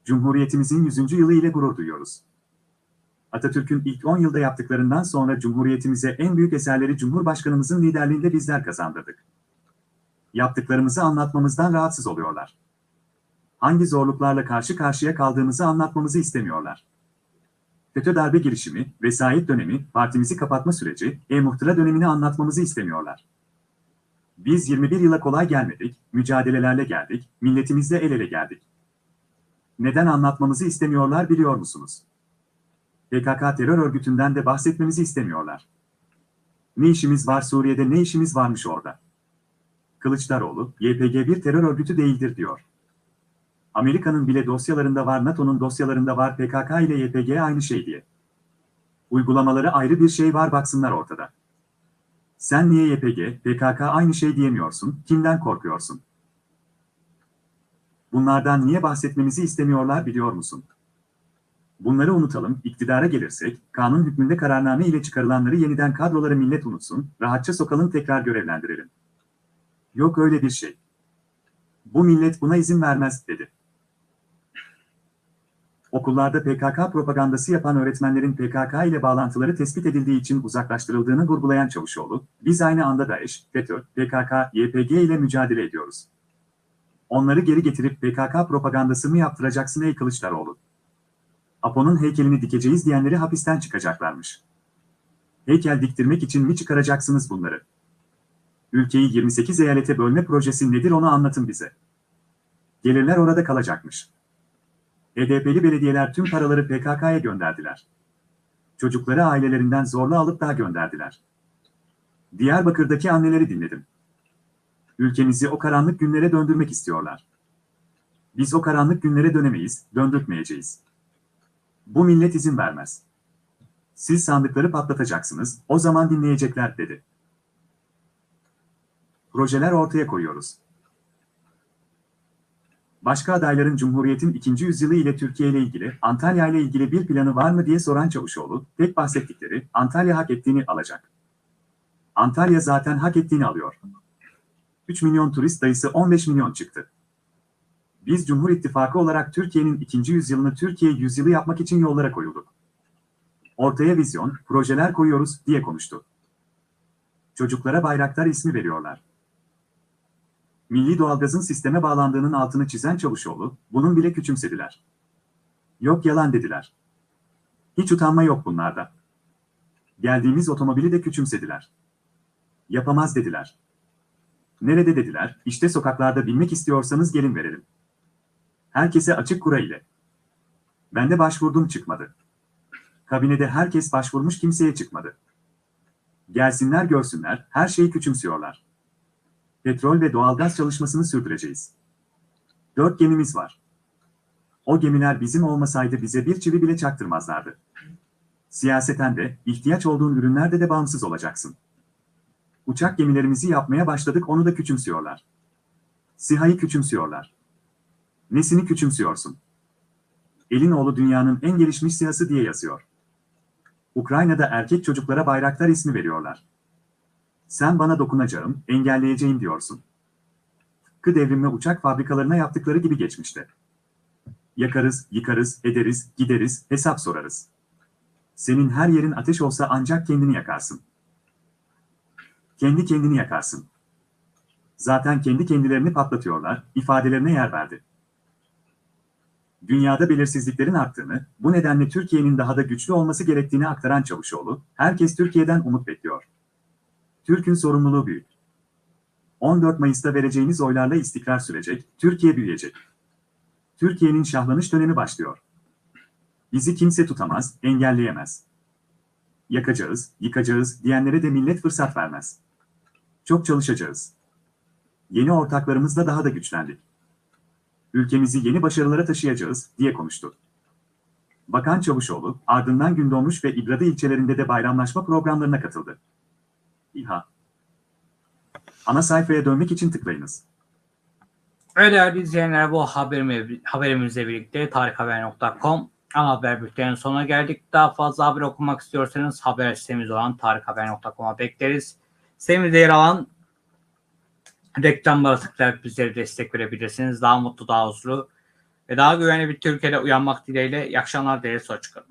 Cumhuriyetimizin 100. yılı ile gurur duyuyoruz. Atatürk'ün ilk 10 yılda yaptıklarından sonra Cumhuriyetimize en büyük eserleri Cumhurbaşkanımızın liderliğinde bizler kazandırdık. Yaptıklarımızı anlatmamızdan rahatsız oluyorlar. Hangi zorluklarla karşı karşıya kaldığımızı anlatmamızı istemiyorlar. FETÖ darbe girişimi, vesayet dönemi, partimizi kapatma süreci, e-muhtıra dönemini anlatmamızı istemiyorlar. Biz 21 yıla kolay gelmedik, mücadelelerle geldik, milletimizle el ele geldik. Neden anlatmamızı istemiyorlar biliyor musunuz? PKK terör örgütünden de bahsetmemizi istemiyorlar. Ne işimiz var Suriye'de ne işimiz varmış orada? Kılıçdaroğlu, YPG bir terör örgütü değildir diyor. Amerika'nın bile dosyalarında var, NATO'nun dosyalarında var, PKK ile YPG aynı şey diye. Uygulamaları ayrı bir şey var baksınlar ortada. Sen niye YPG, PKK aynı şey diyemiyorsun, kimden korkuyorsun? Bunlardan niye bahsetmemizi istemiyorlar biliyor musun? Bunları unutalım, iktidara gelirsek, kanun hükmünde kararname ile çıkarılanları yeniden kadroları millet unutsun, rahatça sokalım tekrar görevlendirelim. Yok öyle bir şey. Bu millet buna izin vermez, dedi. Okullarda PKK propagandası yapan öğretmenlerin PKK ile bağlantıları tespit edildiği için uzaklaştırıldığını vurgulayan Çavuşoğlu, biz aynı anda DAEŞ, FETÖ, PKK, YPG ile mücadele ediyoruz. Onları geri getirip PKK propagandası mı yaptıracaksın ey Kılıçdaroğlu? Apo'nun heykelini dikeceğiz diyenleri hapisten çıkacaklarmış. Heykel diktirmek için mi çıkaracaksınız bunları? Ülkeyi 28 eyalete bölme projesi nedir onu anlatın bize. Gelirler orada kalacakmış. HDP'li belediyeler tüm paraları PKK'ya gönderdiler. Çocukları ailelerinden zorla alıp daha gönderdiler. Diyarbakır'daki anneleri dinledim. Ülkemizi o karanlık günlere döndürmek istiyorlar. Biz o karanlık günlere dönemeyiz, döndürtmeyeceğiz. Bu millet izin vermez. Siz sandıkları patlatacaksınız, o zaman dinleyecekler dedi. Projeler ortaya koyuyoruz. Başka adayların Cumhuriyet'in ikinci yüzyılı ile Türkiye ile ilgili, Antalya ile ilgili bir planı var mı diye soran Çavuşoğlu, tek bahsettikleri Antalya hak ettiğini alacak. Antalya zaten hak ettiğini alıyor. 3 milyon turist dayısı 15 milyon çıktı. Biz Cumhur İttifakı olarak Türkiye'nin ikinci yüzyılını Türkiye yüzyılı yapmak için yollara koyulduk. Ortaya vizyon, projeler koyuyoruz diye konuştu. Çocuklara bayraktar ismi veriyorlar. Milli doğalgazın sisteme bağlandığının altını çizen Çavuşoğlu, bunun bile küçümsediler. Yok yalan dediler. Hiç utanma yok bunlarda. Geldiğimiz otomobili de küçümsediler. Yapamaz dediler. Nerede dediler, işte sokaklarda binmek istiyorsanız gelin verelim. Herkese açık kura ile. Ben de başvurdum çıkmadı. Kabinede herkes başvurmuş kimseye çıkmadı. Gelsinler görsünler, her şeyi küçümsüyorlar. Petrol ve doğalgaz çalışmasını sürdüreceğiz. Dört gemimiz var. O gemiler bizim olmasaydı bize bir çivi bile çaktırmazlardı. Siyaseten de, ihtiyaç olduğun ürünlerde de bağımsız olacaksın. Uçak gemilerimizi yapmaya başladık onu da küçümsüyorlar. SİHA'yı küçümsüyorlar. Nesini küçümsüyorsun? Elinoğlu dünyanın en gelişmiş siyası diye yazıyor. Ukrayna'da erkek çocuklara bayraktar ismi veriyorlar. Sen bana dokunacağım, engelleyeceğim diyorsun. Tıpkı devrimle uçak fabrikalarına yaptıkları gibi geçmişte. Yakarız, yıkarız, ederiz, gideriz, hesap sorarız. Senin her yerin ateş olsa ancak kendini yakarsın. Kendi kendini yakarsın. Zaten kendi kendilerini patlatıyorlar, ifadelerine yer verdi. Dünyada belirsizliklerin arttığını, bu nedenle Türkiye'nin daha da güçlü olması gerektiğini aktaran Çavuşoğlu, herkes Türkiye'den umut bekliyor. Türk'ün sorumluluğu büyük. 14 Mayıs'ta vereceğimiz oylarla istikrar sürecek, Türkiye büyüyecek. Türkiye'nin şahlanış dönemi başlıyor. Bizi kimse tutamaz, engelleyemez. Yakacağız, yıkacağız diyenlere de millet fırsat vermez. Çok çalışacağız. Yeni ortaklarımızla daha da güçlendik. Ülkemizi yeni başarılara taşıyacağız, diye konuştu. Bakan Çavuşoğlu, ardından Gündoğmuş ve İbradı ilçelerinde de bayramlaşma programlarına katıldı. İHA Ana sayfaya dönmek için tıklayınız. Ve değerli izleyenler bu haberimi, haberimizle birlikte tarikhaber.com ana haber bültenin sonuna geldik. Daha fazla haber okumak istiyorsanız haber sitemiz olan tarikhaber.com'a bekleriz. Sitemizde yer alan reklamlara tıklayarak bizlere destek verebilirsiniz. Daha mutlu, daha huzurlu ve daha güvenli bir Türkiye'de uyanmak dileğiyle. İyi akşamlar değerli Soçuklu.